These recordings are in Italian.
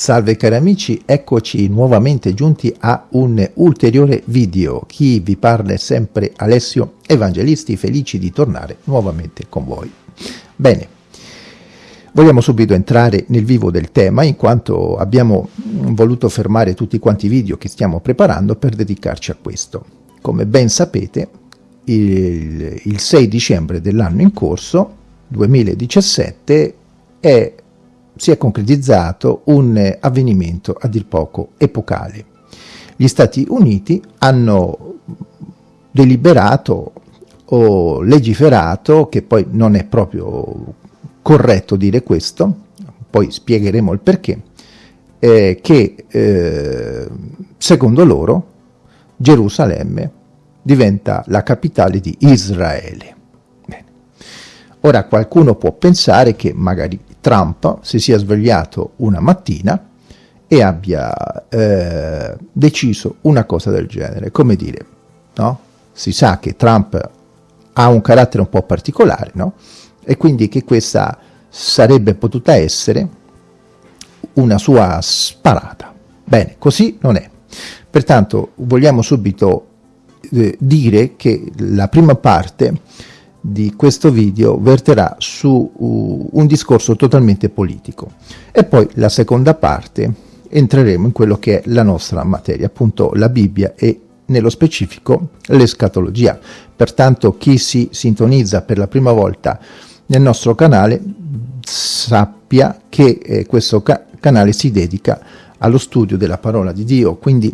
Salve cari amici, eccoci nuovamente giunti a un ulteriore video. Chi vi parla è sempre Alessio Evangelisti, felici di tornare nuovamente con voi. Bene, vogliamo subito entrare nel vivo del tema in quanto abbiamo voluto fermare tutti quanti i video che stiamo preparando per dedicarci a questo. Come ben sapete, il, il 6 dicembre dell'anno in corso, 2017, è si è concretizzato un avvenimento a dir poco epocale. Gli Stati Uniti hanno deliberato o legiferato, che poi non è proprio corretto dire questo, poi spiegheremo il perché, eh, che eh, secondo loro Gerusalemme diventa la capitale di Israele. Ora qualcuno può pensare che magari Trump si sia svegliato una mattina e abbia eh, deciso una cosa del genere, come dire, no? Si sa che Trump ha un carattere un po' particolare, no? E quindi che questa sarebbe potuta essere una sua sparata. Bene, così non è. Pertanto vogliamo subito eh, dire che la prima parte di questo video verterà su un discorso totalmente politico e poi la seconda parte entreremo in quello che è la nostra materia, appunto la Bibbia e nello specifico l'escatologia. Pertanto chi si sintonizza per la prima volta nel nostro canale sappia che eh, questo ca canale si dedica allo studio della parola di Dio, quindi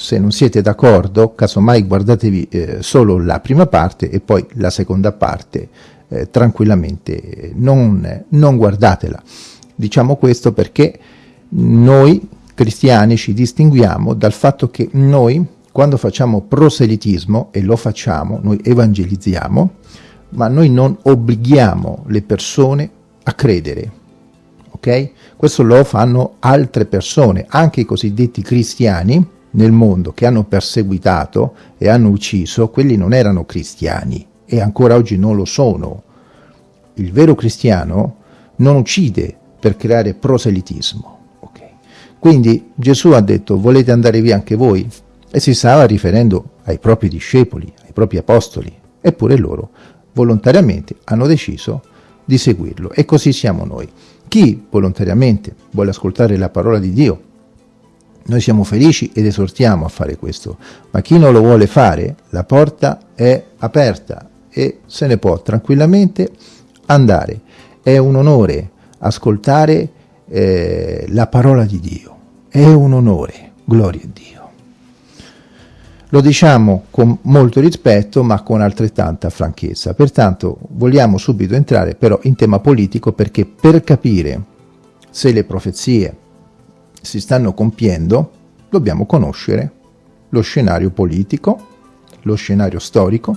se non siete d'accordo, casomai guardatevi eh, solo la prima parte e poi la seconda parte eh, tranquillamente, non, non guardatela. Diciamo questo perché noi cristiani ci distinguiamo dal fatto che noi, quando facciamo proselitismo, e lo facciamo, noi evangelizziamo, ma noi non obblighiamo le persone a credere, ok? Questo lo fanno altre persone, anche i cosiddetti cristiani, nel mondo che hanno perseguitato e hanno ucciso, quelli non erano cristiani e ancora oggi non lo sono. Il vero cristiano non uccide per creare proselitismo. Okay. Quindi Gesù ha detto volete andare via anche voi? E si stava riferendo ai propri discepoli, ai propri apostoli, eppure loro volontariamente hanno deciso di seguirlo e così siamo noi. Chi volontariamente vuole ascoltare la parola di Dio noi siamo felici ed esortiamo a fare questo, ma chi non lo vuole fare, la porta è aperta e se ne può tranquillamente andare. È un onore ascoltare eh, la parola di Dio, è un onore, gloria a Dio. Lo diciamo con molto rispetto ma con altrettanta franchezza, pertanto vogliamo subito entrare però in tema politico perché per capire se le profezie si stanno compiendo, dobbiamo conoscere lo scenario politico, lo scenario storico,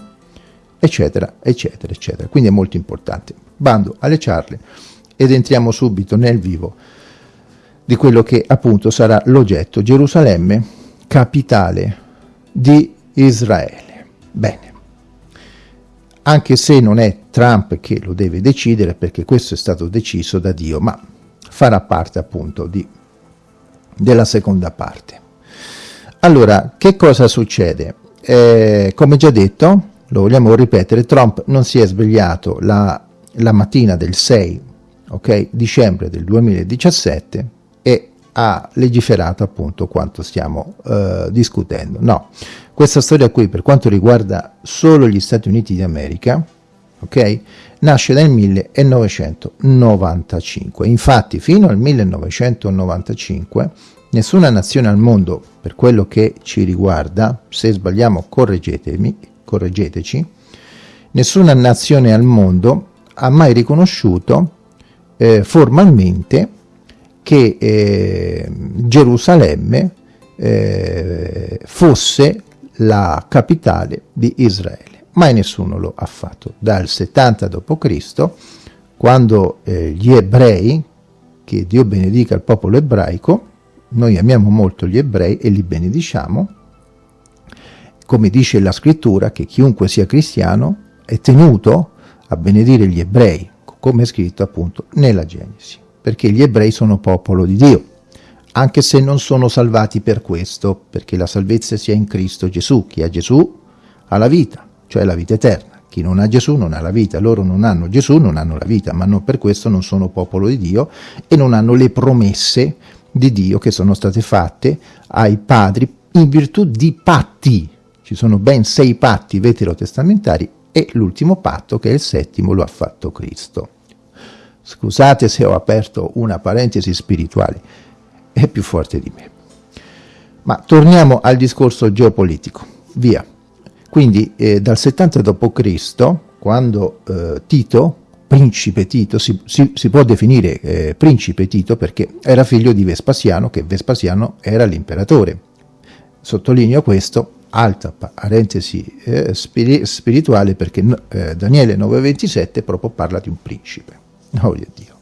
eccetera, eccetera, eccetera. Quindi è molto importante. Bando alle ciarle ed entriamo subito nel vivo di quello che appunto sarà l'oggetto Gerusalemme, capitale di Israele. Bene, anche se non è Trump che lo deve decidere, perché questo è stato deciso da Dio, ma farà parte appunto di della seconda parte. Allora, che cosa succede? Eh, come già detto, lo vogliamo ripetere, Trump non si è svegliato la, la mattina del 6 okay, dicembre del 2017 e ha legiferato appunto quanto stiamo eh, discutendo. No, questa storia qui per quanto riguarda solo gli Stati Uniti d'America, ok, nasce nel 1995. Infatti fino al 1995 nessuna nazione al mondo, per quello che ci riguarda, se sbagliamo correggetemi, correggeteci, nessuna nazione al mondo ha mai riconosciuto eh, formalmente che eh, Gerusalemme eh, fosse la capitale di Israele mai nessuno lo ha fatto. Dal 70 d.C., quando eh, gli ebrei, che Dio benedica il popolo ebraico, noi amiamo molto gli ebrei e li benediciamo, come dice la scrittura, che chiunque sia cristiano è tenuto a benedire gli ebrei, come è scritto appunto nella Genesi, perché gli ebrei sono popolo di Dio. anche se non sono salvati per questo, perché la salvezza sia in Cristo Gesù. Chi ha Gesù ha la vita, cioè la vita eterna. Chi non ha Gesù non ha la vita, loro non hanno Gesù, non hanno la vita, ma non per questo non sono popolo di Dio e non hanno le promesse di Dio che sono state fatte ai padri in virtù di patti. Ci sono ben sei patti veterotestamentari e l'ultimo patto, che è il settimo, lo ha fatto Cristo. Scusate se ho aperto una parentesi spirituale, è più forte di me. Ma torniamo al discorso geopolitico. Via. Quindi eh, dal 70 d.C., quando eh, Tito, principe Tito, si, si, si può definire eh, principe Tito perché era figlio di Vespasiano, che Vespasiano era l'imperatore. Sottolineo questo, alta parentesi eh, spiri spirituale, perché eh, Daniele 9,27 proprio parla di un principe. Oh Dio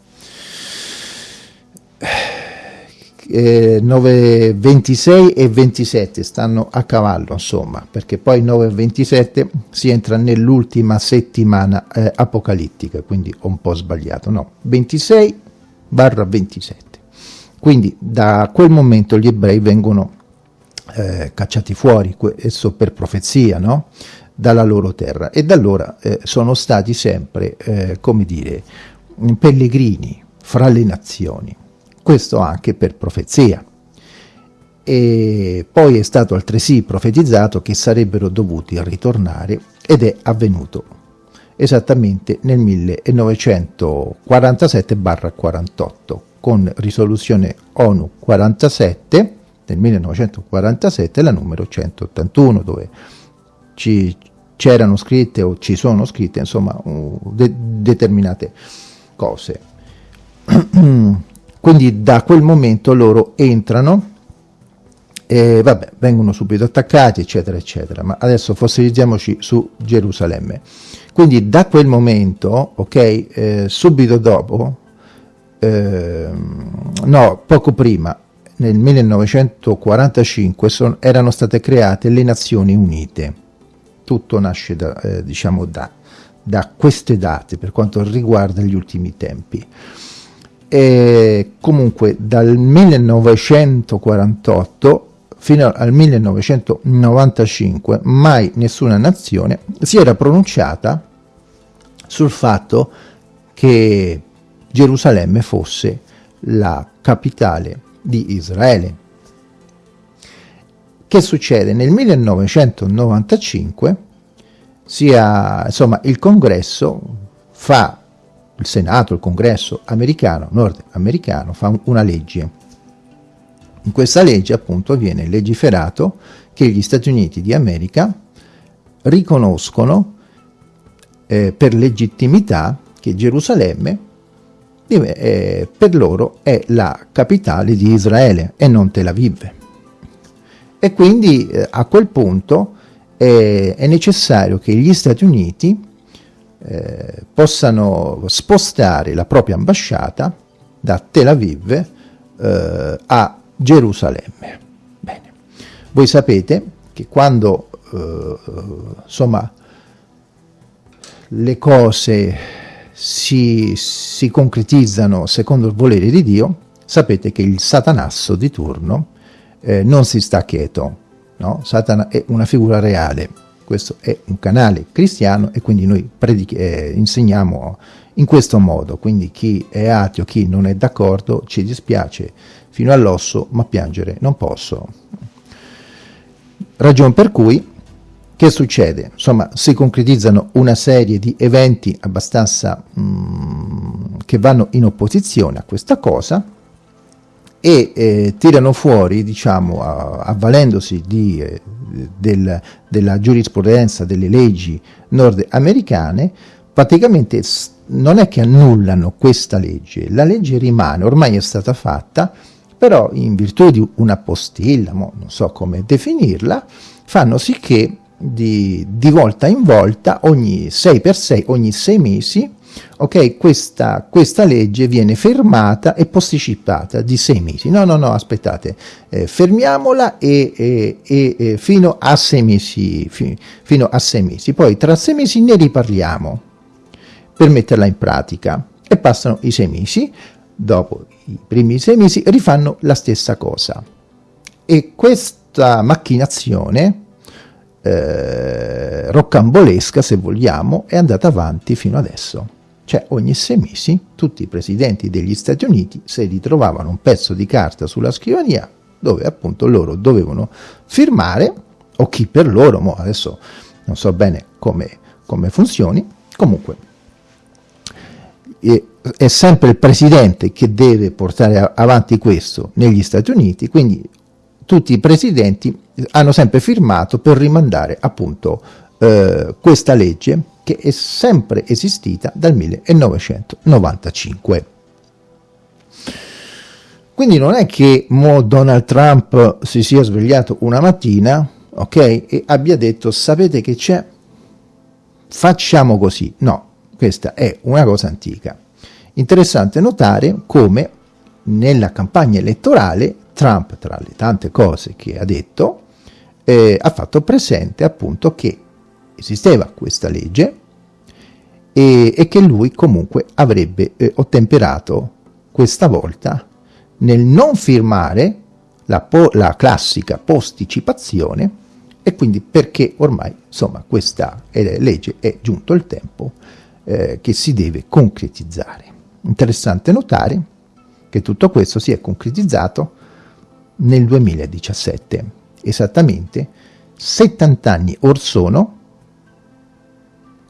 eh, 9, 26 e 27 stanno a cavallo insomma perché poi 9 e 27 si entra nell'ultima settimana eh, apocalittica quindi ho un po' sbagliato no? 26 barra 27 quindi da quel momento gli ebrei vengono eh, cacciati fuori questo per profezia no? dalla loro terra. E da allora eh, sono stati sempre eh, come dire pellegrini fra le nazioni questo anche per profezia. E poi è stato altresì profetizzato che sarebbero dovuti ritornare ed è avvenuto esattamente nel 1947-48 con risoluzione ONU 47 del 1947 la numero 181 dove c'erano scritte o ci sono scritte insomma de determinate cose Quindi da quel momento loro entrano e vabbè, vengono subito attaccati, eccetera, eccetera. Ma adesso fossilizziamoci su Gerusalemme. Quindi da quel momento, ok, eh, subito dopo, eh, no, poco prima, nel 1945 son, erano state create le Nazioni Unite. Tutto nasce da, eh, diciamo da, da queste date per quanto riguarda gli ultimi tempi e comunque dal 1948 fino al 1995 mai nessuna nazione si era pronunciata sul fatto che Gerusalemme fosse la capitale di Israele. Che succede? Nel 1995 sia, insomma, il congresso fa il Senato, il Congresso americano, nordamericano, fa una legge. In questa legge appunto viene legiferato che gli Stati Uniti di America riconoscono eh, per legittimità che Gerusalemme eh, per loro è la capitale di Israele e non Tel Aviv. E quindi eh, a quel punto è necessario che gli Stati Uniti eh, possano spostare la propria ambasciata da Tel Aviv eh, a Gerusalemme. Bene. Voi sapete che quando eh, insomma, le cose si, si, concretizzano secondo il volere di Dio, sapete che il satanasso di turno eh, non si sta quieto, no? Satana è una figura reale, questo è un canale cristiano e quindi noi eh, insegniamo in questo modo, quindi chi è ateo, chi non è d'accordo, ci dispiace fino all'osso, ma piangere non posso. Ragion per cui, che succede? Insomma, si concretizzano una serie di eventi abbastanza mm, che vanno in opposizione a questa cosa, e eh, tirano fuori, diciamo, avvalendosi di, eh, del, della giurisprudenza delle leggi nordamericane, praticamente non è che annullano questa legge, la legge rimane, ormai è stata fatta, però in virtù di una postilla, non so come definirla, fanno sì che di, di volta in volta, ogni 6 per 6, ogni 6 mesi, ok, questa, questa, legge viene fermata e posticipata di sei mesi. No, no, no, aspettate, eh, fermiamola e, e, e, fino, a sei mesi, fi, fino a sei mesi. Poi tra sei mesi ne riparliamo per metterla in pratica e passano i sei mesi. dopo i primi sei mesi, rifanno la stessa cosa. E questa macchinazione eh, roccambolesca, se vogliamo, è andata avanti fino adesso. Cioè ogni sei mesi tutti i presidenti degli Stati Uniti si ritrovavano un pezzo di carta sulla scrivania dove appunto loro dovevano firmare, o chi per loro, mo adesso non so bene come, come funzioni, comunque è, è sempre il presidente che deve portare avanti questo negli Stati Uniti, quindi tutti i presidenti hanno sempre firmato per rimandare appunto eh, questa legge che è sempre esistita dal 1995. Quindi non è che mo Donald Trump si sia svegliato una mattina, ok, e abbia detto sapete che c'è? Facciamo così. No, questa è una cosa antica. Interessante notare come nella campagna elettorale Trump, tra le tante cose che ha detto, eh, ha fatto presente appunto che esisteva questa legge e, e che lui comunque avrebbe eh, ottemperato questa volta nel non firmare la, la classica posticipazione e quindi perché ormai insomma questa legge è giunto il tempo eh, che si deve concretizzare. Interessante notare che tutto questo si è concretizzato nel 2017, esattamente 70 anni or sono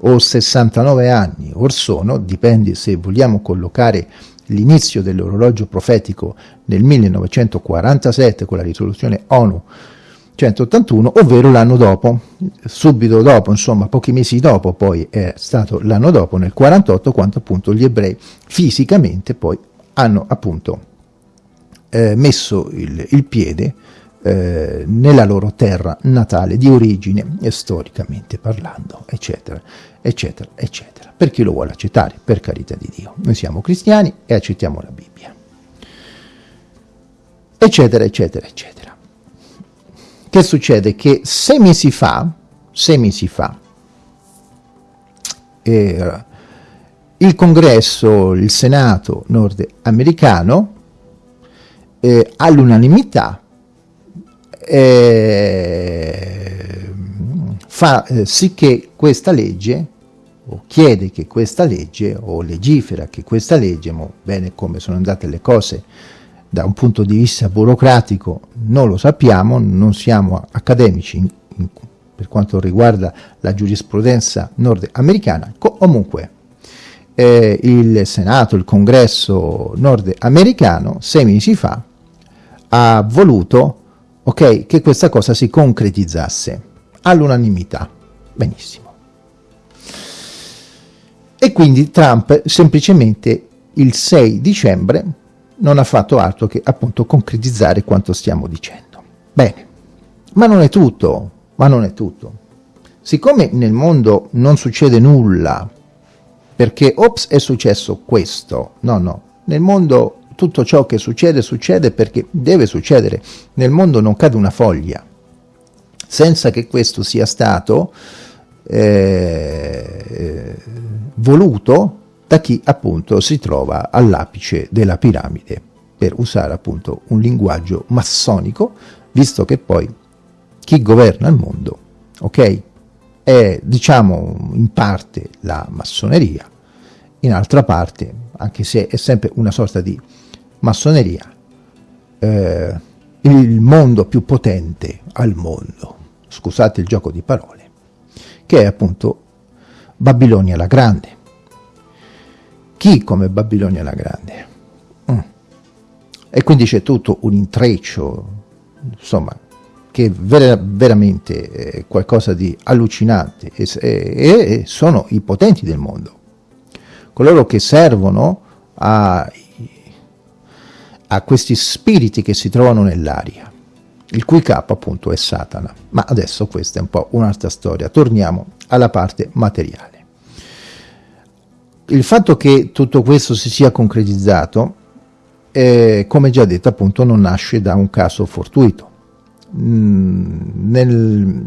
o 69 anni or sono, dipende se vogliamo collocare l'inizio dell'orologio profetico nel 1947 con la risoluzione ONU 181, ovvero l'anno dopo, subito dopo, insomma pochi mesi dopo, poi è stato l'anno dopo, nel 48, quando appunto gli ebrei fisicamente poi hanno appunto eh, messo il, il piede eh, nella loro terra natale di origine e storicamente parlando, eccetera, eccetera, eccetera. Per chi lo vuole accettare, per carità di Dio. Noi siamo cristiani e accettiamo la Bibbia. Eccetera, eccetera, eccetera. Che succede? Che sei mesi fa, sei mesi fa, eh, il congresso, il senato nordamericano, eh, all'unanimità eh, fa eh, sì che questa legge, o chiede che questa legge, o legifera che questa legge, ma bene come sono andate le cose da un punto di vista burocratico non lo sappiamo, non siamo accademici in, in, per quanto riguarda la giurisprudenza nordamericana, comunque eh, il Senato, il Congresso nordamericano, sei mesi fa, ha voluto ok, che questa cosa si concretizzasse all'unanimità. Benissimo. E quindi Trump semplicemente il 6 dicembre non ha fatto altro che appunto concretizzare quanto stiamo dicendo. Bene, ma non è tutto, ma non è tutto. Siccome nel mondo non succede nulla, perché ops è successo questo, no no, nel mondo tutto ciò che succede succede perché deve succedere. Nel mondo non cade una foglia, senza che questo sia stato eh, voluto da chi appunto si trova all'apice della piramide, per usare appunto un linguaggio massonico, visto che poi chi governa il mondo, ok, è diciamo in parte la massoneria, in altra parte, anche se è sempre una sorta di massoneria, eh, il mondo più potente al mondo, scusate il gioco di parole, che è appunto Babilonia la Grande. Chi come Babilonia la Grande? Mm. E quindi c'è tutto un intreccio, insomma, che vera, veramente è qualcosa di allucinante e, e, e sono i potenti del mondo, coloro che servono ai a questi spiriti che si trovano nell'aria, il cui capo appunto è Satana. Ma adesso questa è un po' un'altra storia, torniamo alla parte materiale. Il fatto che tutto questo si sia concretizzato, eh, come già detto appunto, non nasce da un caso fortuito. Mm, nel,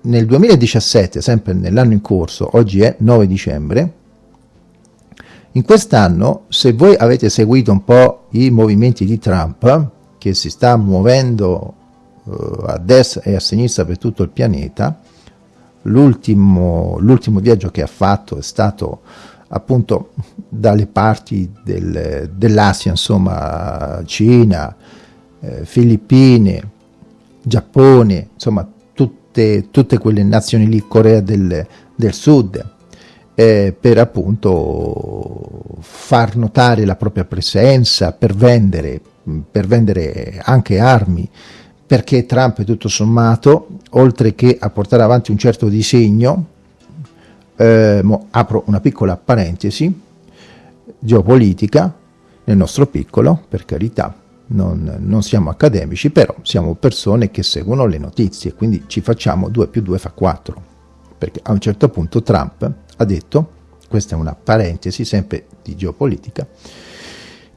nel 2017, sempre nell'anno in corso, oggi è 9 dicembre, In quest'anno, se voi avete seguito un po' i movimenti di Trump, che si sta muovendo uh, a destra e a sinistra per tutto il pianeta, l'ultimo viaggio che ha fatto è stato appunto dalle parti del, dell'Asia, insomma Cina, eh, Filippine, Giappone, insomma tutte, tutte, quelle nazioni lì, Corea del, del Sud, eh, per appunto far notare la propria presenza, per vendere, per vendere anche armi, perché Trump tutto sommato, oltre che a portare avanti un certo disegno, eh, apro una piccola parentesi, geopolitica, nel nostro piccolo, per carità, non, non, siamo accademici, però siamo persone che seguono le notizie, quindi ci facciamo 2 più 2 fa 4, perché a un certo punto Trump ha detto, questa è una parentesi sempre di geopolitica,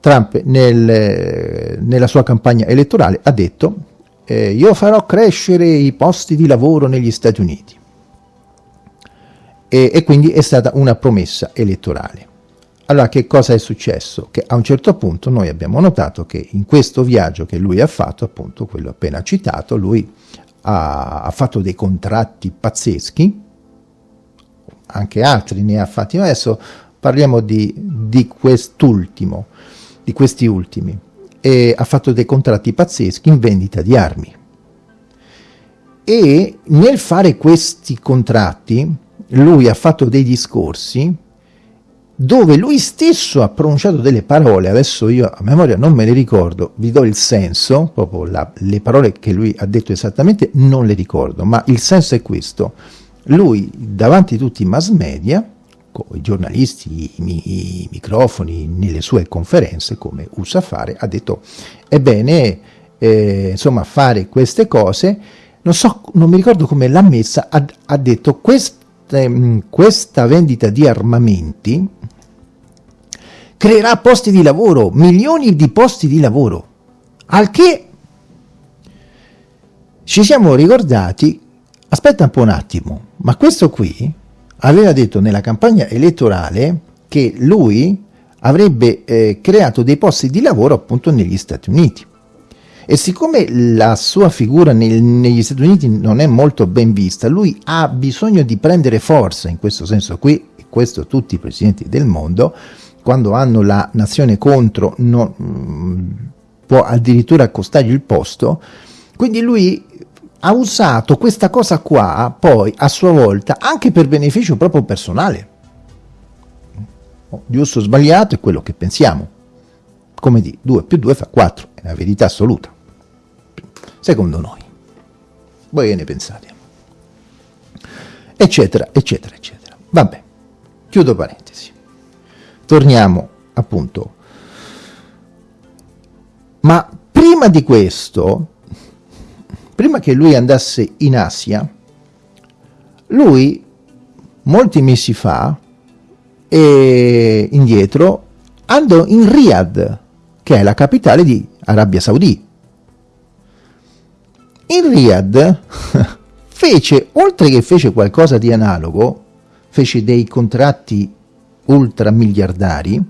Trump nel, nella sua campagna elettorale ha detto eh, io farò crescere i posti di lavoro negli Stati Uniti e, e quindi è stata una promessa elettorale. Allora che cosa è successo? Che a un certo punto noi abbiamo notato che in questo viaggio che lui ha fatto, appunto quello appena citato, lui ha, ha fatto dei contratti pazzeschi, anche altri ne ha fatti, ma adesso parliamo di, di quest'ultimo, di questi ultimi, e ha fatto dei contratti pazzeschi in vendita di armi. E nel fare questi contratti lui ha fatto dei discorsi dove lui stesso ha pronunciato delle parole, adesso io a memoria non me le ricordo, vi do il senso, proprio la, le parole che lui ha detto esattamente non le ricordo, ma il senso è questo. Lui davanti a tutti i mass media, con i giornalisti, i, i microfoni, nelle sue conferenze, come usa fare, ha detto, ebbene, eh, insomma, fare queste cose, non so, non mi ricordo come l'ha messa, ha, ha detto, quest, questa vendita di armamenti creerà posti di lavoro, milioni di posti di lavoro, al che ci siamo ricordati, aspetta un po' un attimo, ma questo qui aveva detto nella campagna elettorale che lui avrebbe eh, creato dei posti di lavoro appunto negli Stati Uniti. E siccome la sua figura nel, negli Stati Uniti non è molto ben vista, lui ha bisogno di prendere forza, in questo senso qui, e questo tutti i presidenti del mondo, quando hanno la nazione contro, non, mm, può addirittura costargli il posto, quindi lui ha usato questa cosa qua poi a sua volta anche per beneficio proprio personale. Giusto o sbagliato è quello che pensiamo. Come di 2 più 2 fa 4, è la verità assoluta secondo noi. Voi che ne pensate? Eccetera, eccetera, eccetera. Vabbè, chiudo parentesi. Torniamo appunto. Ma prima di questo, prima che lui andasse in Asia, lui molti mesi fa e indietro andò in Riyadh, che è la capitale di Arabia Saudita in Riyadh fece, oltre che fece qualcosa di analogo, fece dei contratti ultramiliardari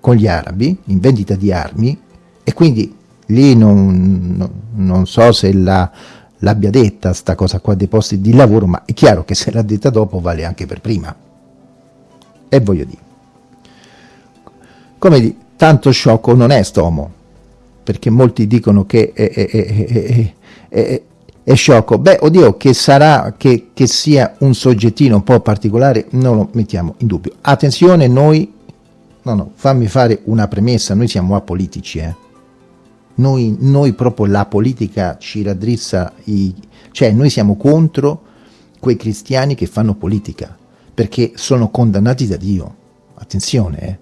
con gli arabi in vendita di armi e quindi lì non, non, non so se la, l'abbia detta sta cosa qua dei posti di lavoro, ma è chiaro che se l'ha detta dopo vale anche per prima. E voglio dire, come di, tanto sciocco non è stomo, perché molti dicono che è, è, è, è, sciocco. Beh, oddio, che sarà, che, che sia un soggettino un po' particolare, non lo mettiamo in dubbio. Attenzione, noi, no, no, fammi fare una premessa, noi siamo apolitici, eh. Noi, noi proprio la politica ci raddrizza, i, cioè noi siamo contro quei cristiani che fanno politica, perché sono condannati da Dio. Attenzione, eh.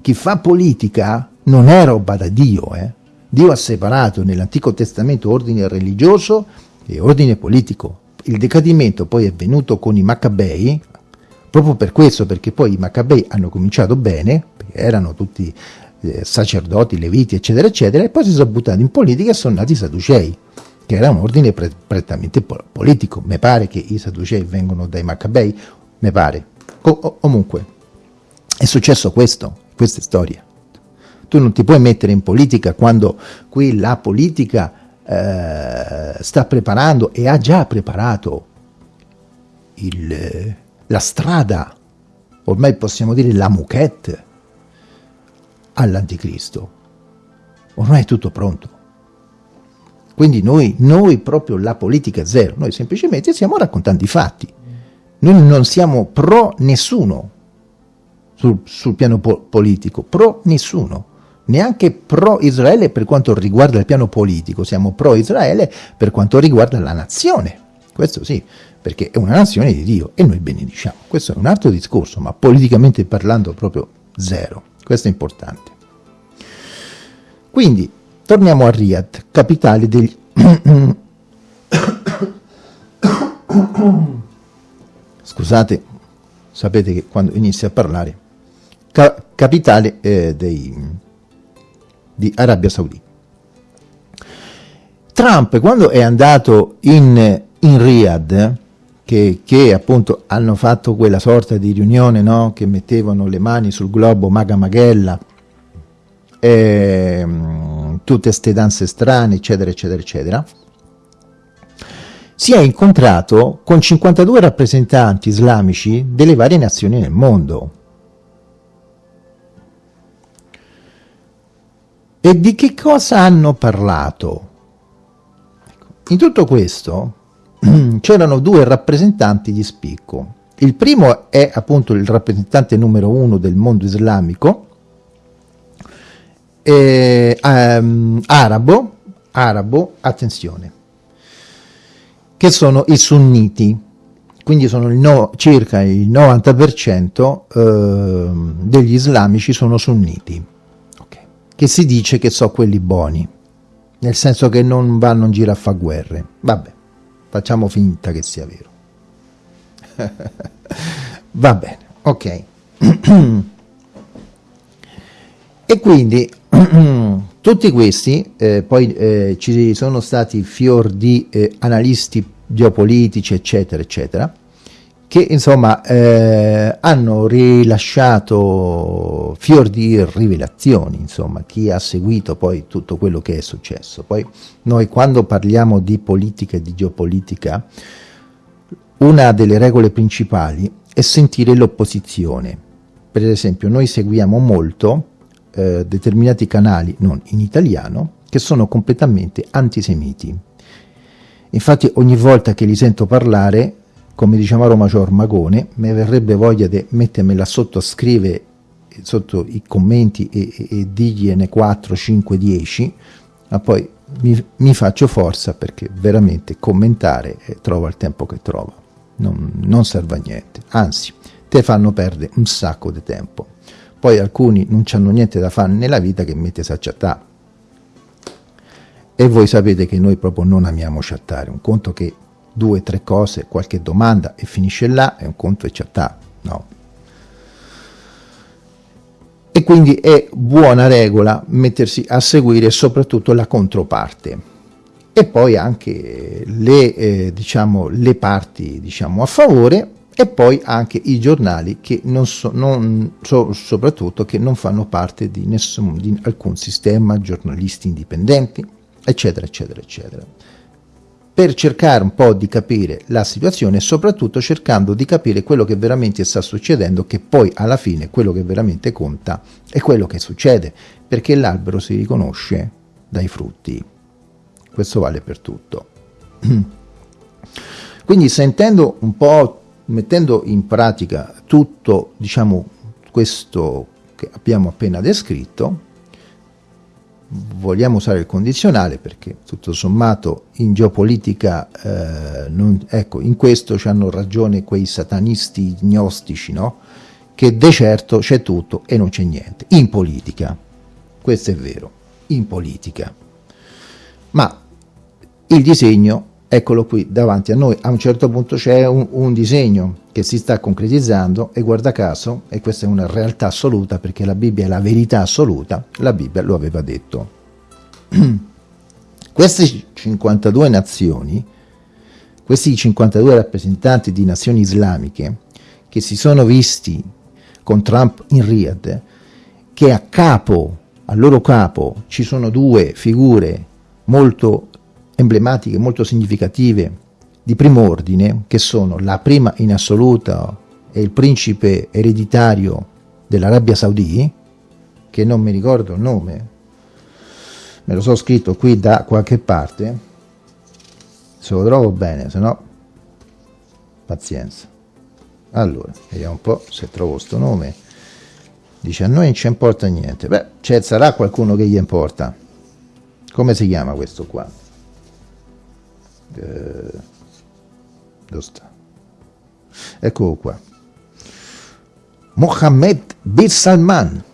Chi fa politica non è roba da Dio, eh. Dio ha separato nell'Antico Testamento ordine religioso e ordine politico. Il decadimento poi è venuto con i Maccabei, proprio per questo, perché poi i Maccabei hanno cominciato bene, erano tutti eh, sacerdoti, leviti, eccetera, eccetera, e poi si sono buttati in politica e sono nati i Sadducei, che era un ordine pre prettamente po politico. Mi pare che i Sadducei vengono dai Maccabei, mi pare. O comunque, È successo questo, questa è storia. Tu non ti puoi mettere in politica quando qui la politica eh, sta preparando e ha già preparato il, la strada, ormai possiamo dire la muquette, all'anticristo. Ormai è tutto pronto. Quindi noi, noi proprio la politica zero, noi semplicemente stiamo raccontando i fatti. Noi non siamo pro nessuno sul, sul piano po politico, pro nessuno neanche pro Israele per quanto riguarda il piano politico, siamo pro Israele per quanto riguarda la nazione. Questo sì, perché è una nazione di Dio e noi benediciamo. Questo è un altro discorso, ma politicamente parlando proprio zero. Questo è importante. Quindi, torniamo a Riyadh, capitale degli... Scusate, sapete che quando inizia a parlare, ca capitale eh, dei, di Arabia Saudita. Trump, quando è andato in, in Riyadh, che, che, appunto hanno fatto quella sorta di riunione, no? che mettevano le mani sul globo Maga Maghella, eh, tutte queste danze strane, eccetera, eccetera, eccetera, si è incontrato con 52 rappresentanti islamici delle varie nazioni nel mondo. E di che cosa hanno parlato? Ecco, in tutto questo c'erano due rappresentanti di spicco. Il primo è appunto il rappresentante numero uno del mondo islamico, eh, um, arabo, arabo, attenzione, che sono i sunniti, quindi sono il no, circa il 90% eh, degli islamici sono sunniti che si dice che so quelli buoni, nel senso che non vanno in giro a fare guerre. Vabbè, facciamo finta che sia vero. Va bene, ok. e quindi tutti questi, eh, poi eh, ci sono stati fior di eh, analisti geopolitici, eccetera, eccetera, che insomma eh, hanno rilasciato fior di rivelazioni, insomma, chi ha seguito poi tutto quello che è successo. Poi noi quando parliamo di politica e di geopolitica, una delle regole principali è sentire l'opposizione. Per esempio noi seguiamo molto eh, determinati canali, non in italiano, che sono completamente antisemiti. Infatti ogni volta che li sento parlare come diciamo a Roma c'ho Ormagone, mi verrebbe voglia di mettermela sotto a scrivere sotto i commenti e, e, e digliene 4, 5, 10, ma poi mi, mi, faccio forza perché veramente commentare eh, trova il tempo che trova, non, non serve a niente, anzi te fanno perdere un sacco di tempo. Poi alcuni non hanno niente da fare nella vita che mettersi a chattare. E voi sapete che noi proprio non amiamo chattare, un conto che due tre cose, qualche domanda e finisce là, è un conto e chattare, no. E quindi è buona regola mettersi a seguire soprattutto la controparte e poi anche le, eh, diciamo, le parti diciamo, a favore e poi anche i giornali che non so, non, so, soprattutto che non fanno parte di, nessun, di alcun sistema, giornalisti indipendenti, eccetera, eccetera, eccetera per cercare un po' di capire la situazione e soprattutto cercando di capire quello che veramente sta succedendo, che poi alla fine quello che veramente conta è quello che succede, perché l'albero si riconosce dai frutti. Questo vale per tutto. Quindi sentendo un po', mettendo in pratica tutto, diciamo, questo che abbiamo appena descritto, vogliamo usare il condizionale perché tutto sommato in geopolitica eh, non, ecco in questo ci hanno ragione quei satanisti gnostici no? che de certo c'è tutto e non c'è niente. In politica. Questo è vero. In politica. Ma il disegno eccolo qui davanti a noi a un certo punto c'è un, un disegno che si sta concretizzando e guarda caso, e questa è una realtà assoluta perché la Bibbia è la verità assoluta, la Bibbia lo aveva detto. Queste 52 nazioni, questi 52 rappresentanti di nazioni islamiche che si sono visti con Trump in Riyadh, che a capo, al loro capo, ci sono due figure molto emblematiche, molto significative di primo ordine, che sono la prima in assoluto è il principe ereditario dell'Arabia Saudì, che non mi ricordo il nome, me lo so scritto qui da qualche parte, se lo trovo bene, se no pazienza. Allora, vediamo un po' se trovo questo nome. Dice a noi non ci importa niente. Beh, c'è sarà qualcuno che gli importa. Come si chiama questo qua? Eh, dove sta? Eccolo qua. Mohammed bin Salman.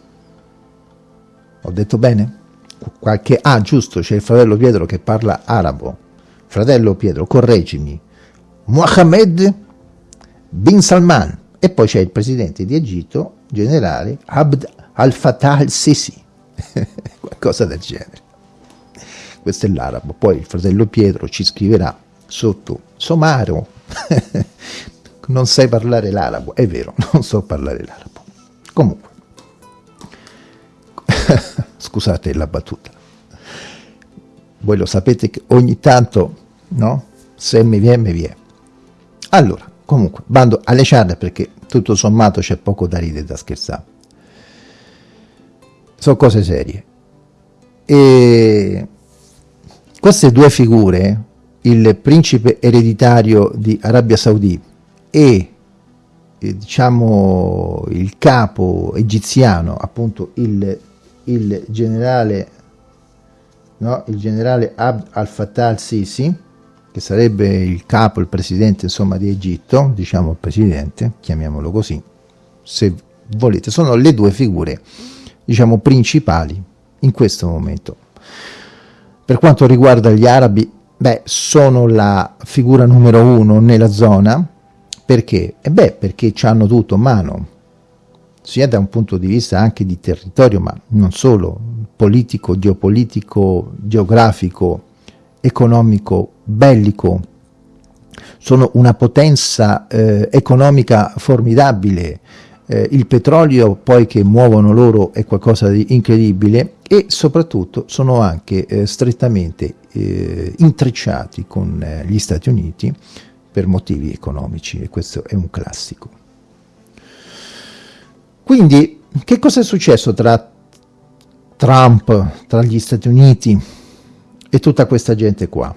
Ho detto bene? Qualche... Ah, giusto, c'è il fratello Pietro che parla arabo. Fratello Pietro, correggimi. Mohammed bin Salman. E poi c'è il presidente di Egitto, generale Abd al-Fattah al-Sisi. Qualcosa del genere. Questo è l'arabo. Poi il fratello Pietro ci scriverà sotto somaro non sai parlare l'arabo, è vero, non so parlare l'arabo. Comunque, scusate la battuta, voi lo sapete che ogni tanto, no? Se mi viene, mi viene. Allora, comunque, bando alle ciarle perché tutto sommato c'è poco da ridere da scherzare. Sono cose serie. E queste due figure il principe ereditario di Arabia Saudì e eh, diciamo il capo egiziano, appunto il, il generale no? il generale Abd al-Fattah al-Sisi, che sarebbe il capo, il presidente insomma di Egitto, diciamo il presidente, chiamiamolo così, se volete, sono le due figure diciamo principali in questo momento. Per quanto riguarda gli arabi, Beh, sono la figura numero uno nella zona, perché? E beh, perché hanno tutto mano, sia da un punto di vista anche di territorio, ma non solo, politico, geopolitico, geografico, economico, bellico, sono una potenza eh, economica formidabile, eh, il petrolio poi che muovono loro è qualcosa di incredibile e soprattutto sono anche eh, strettamente eh, intrecciati con eh, gli Stati Uniti per motivi economici e questo è un classico. Quindi che cosa è successo tra Trump, tra gli Stati Uniti e tutta questa gente qua?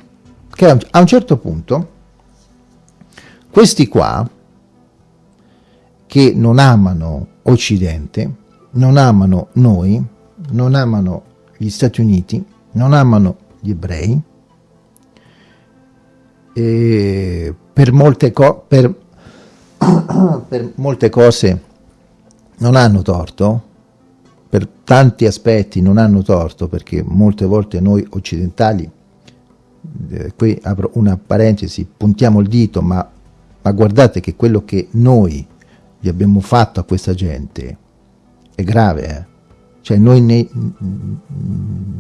Che a un certo punto questi qua che non amano Occidente, non amano noi, non amano gli Stati Uniti, non amano gli ebrei, per molte, per, per molte cose non hanno torto, per tanti aspetti non hanno torto, perché molte volte noi occidentali, eh, qui apro una parentesi, puntiamo il dito, ma, ma guardate che quello che noi gli abbiamo fatto a questa gente è grave, eh? Cioè noi nei,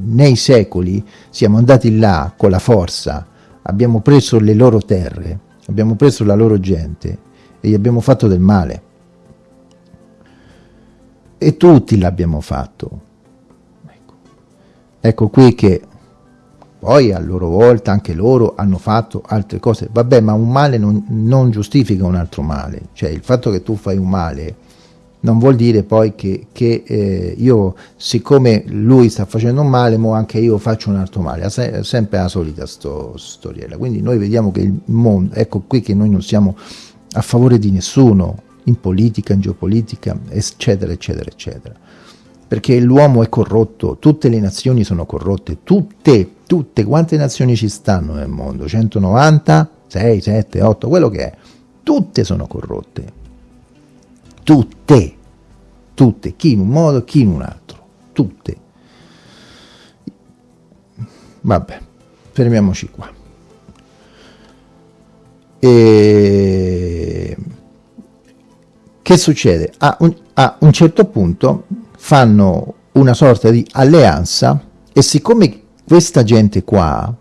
nei secoli siamo andati là con la forza, abbiamo preso le loro terre, abbiamo preso la loro gente e gli abbiamo fatto del male. E tutti l'abbiamo fatto. Ecco. ecco qui che poi a loro volta anche loro hanno fatto altre cose. Vabbè, ma un male non, non giustifica un altro male. Cioè il fatto che tu fai un male non vuol dire poi che, che eh, io, siccome lui sta facendo un male, mo anche io faccio un altro male. È sempre la solita sto, storiella. Quindi noi vediamo che il mondo, ecco qui che noi non siamo a favore di nessuno, in politica, in geopolitica, eccetera, eccetera, eccetera perché l'uomo è corrotto, tutte le nazioni sono corrotte, tutte, tutte, quante nazioni ci stanno nel mondo? 190, 6, 7, 8, quello che è, tutte sono corrotte, tutte, tutte, chi in un modo, chi in un altro, tutte. Vabbè, fermiamoci qua. E... Che succede? A un, a un certo punto fanno una sorta di alleanza e siccome questa gente qua,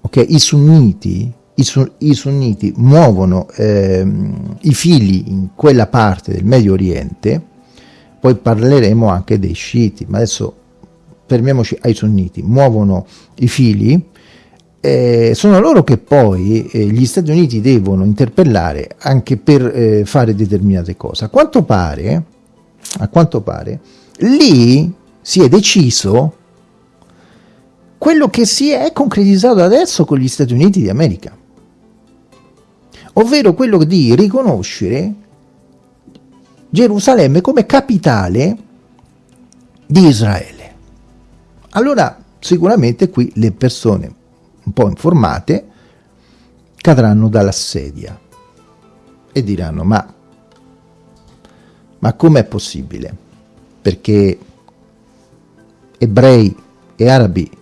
ok, i sunniti, i, su, i sunniti muovono ehm, i figli in quella parte del Medio Oriente, poi parleremo anche dei sciiti, ma adesso fermiamoci ai sunniti, muovono i fili, eh, sono loro che poi eh, gli Stati Uniti devono interpellare anche per eh, fare determinate cose. A quanto pare, a quanto pare, lì si è deciso quello che si è concretizzato adesso con gli Stati Uniti di America, ovvero quello di riconoscere Gerusalemme come capitale di Israele. Allora sicuramente qui le persone un po' informate cadranno dalla sedia e diranno ma, ma com'è possibile? Perché ebrei e arabi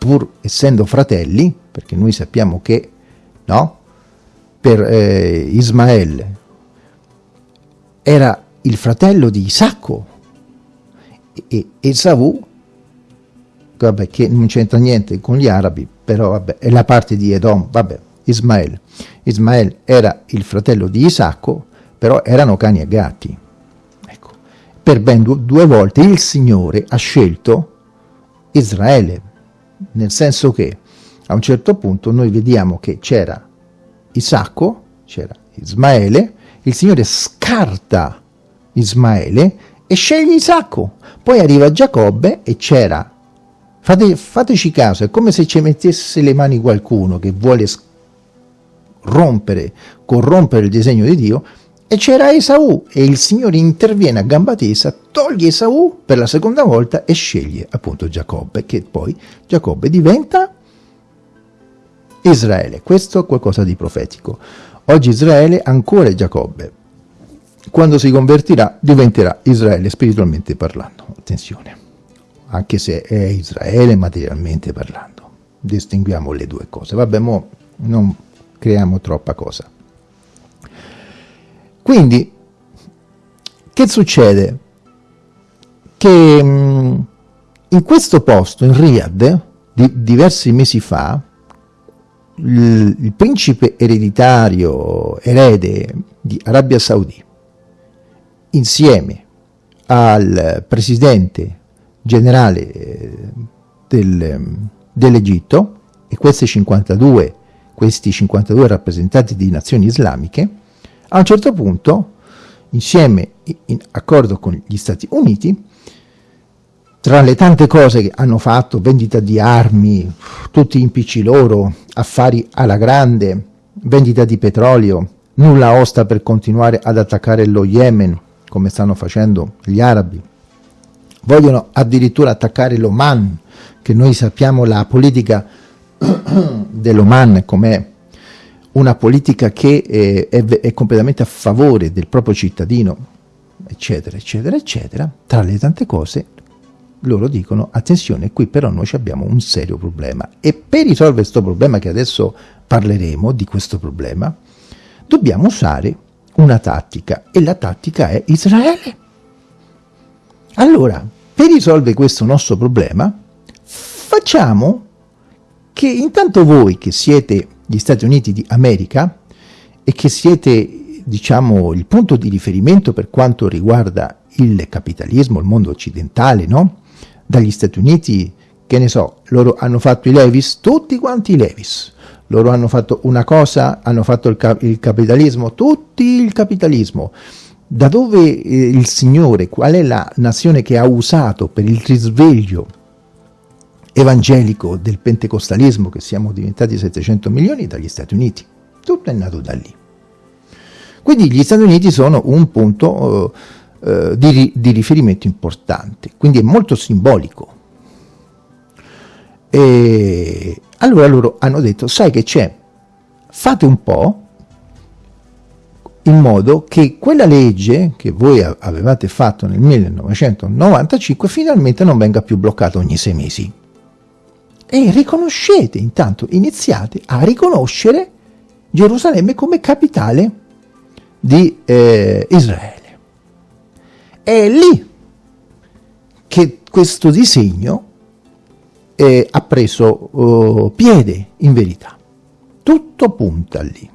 pur essendo fratelli, perché noi sappiamo che no, per eh, Ismaele era il fratello di Isacco e Esaù vabbè, che non c'entra niente con gli arabi, però vabbè, è la parte di Edom, vabbè, Ismaele. Ismaele era il fratello di Isacco, però erano cani e gatti. Ecco. Per ben due volte il Signore ha scelto Israele, nel senso che a un certo punto noi vediamo che c'era Isacco, c'era Ismaele, il Signore scarta Ismaele e sceglie Isacco. Poi arriva Giacobbe e c'era Fate, fateci caso, è come se ci mettesse le mani qualcuno che vuole rompere, corrompere il disegno di Dio, e c'era Esaù, e il Signore interviene a gamba tesa, toglie Esaù per la seconda volta e sceglie appunto Giacobbe, che poi Giacobbe diventa Israele. Questo è qualcosa di profetico. Oggi Israele ancora è Giacobbe. Quando si convertirà diventerà Israele spiritualmente parlando. Attenzione anche se è Israele materialmente parlando. Distinguiamo le due cose. Vabbè, mo non creiamo troppa cosa. Quindi, che succede? Che mm, in questo posto, in Riyadh, di, diversi mesi fa, il, il principe ereditario, erede di Arabia Saudi, insieme al presidente generale eh, del, dell'Egitto e questi 52, questi 52 rappresentanti di nazioni islamiche, a un certo punto, insieme in accordo con gli Stati Uniti, tra le tante cose che hanno fatto, vendita di armi, tutti impicci loro, affari alla grande, vendita di petrolio, nulla osta per continuare ad attaccare lo Yemen, come stanno facendo gli arabi, vogliono addirittura attaccare l'Oman, che noi sappiamo la politica dell'Oman come una politica che è, è, è, completamente a favore del proprio cittadino, eccetera, eccetera, eccetera, tra le tante cose loro dicono attenzione qui però noi abbiamo un serio problema. E per risolvere questo problema che adesso parleremo di questo problema dobbiamo usare una tattica e la tattica è Israele. Allora, per risolvere questo nostro problema, facciamo che intanto voi che siete gli Stati Uniti di America e che siete, diciamo, il punto di riferimento per quanto riguarda il capitalismo, il mondo occidentale, no? Dagli Stati Uniti, che ne so, loro hanno fatto i Levis, tutti quanti i Levis. Loro hanno fatto una cosa, hanno fatto il, cap il capitalismo, tutti il capitalismo da dove eh, il Signore, qual è la nazione che ha usato per il risveglio evangelico del pentecostalismo, che siamo diventati 700 milioni, dagli Stati Uniti. Tutto è nato da lì. Quindi gli Stati Uniti sono un punto eh, eh di, di, riferimento importante, quindi è molto simbolico. E allora loro hanno detto, sai che c'è, fate un po', in modo che quella legge che voi avevate fatto nel 1995 finalmente non venga più bloccata ogni sei mesi. E riconoscete, intanto iniziate a riconoscere Gerusalemme come capitale di eh, Israele. È lì che questo disegno eh, ha preso oh, piede in verità. Tutto punta lì.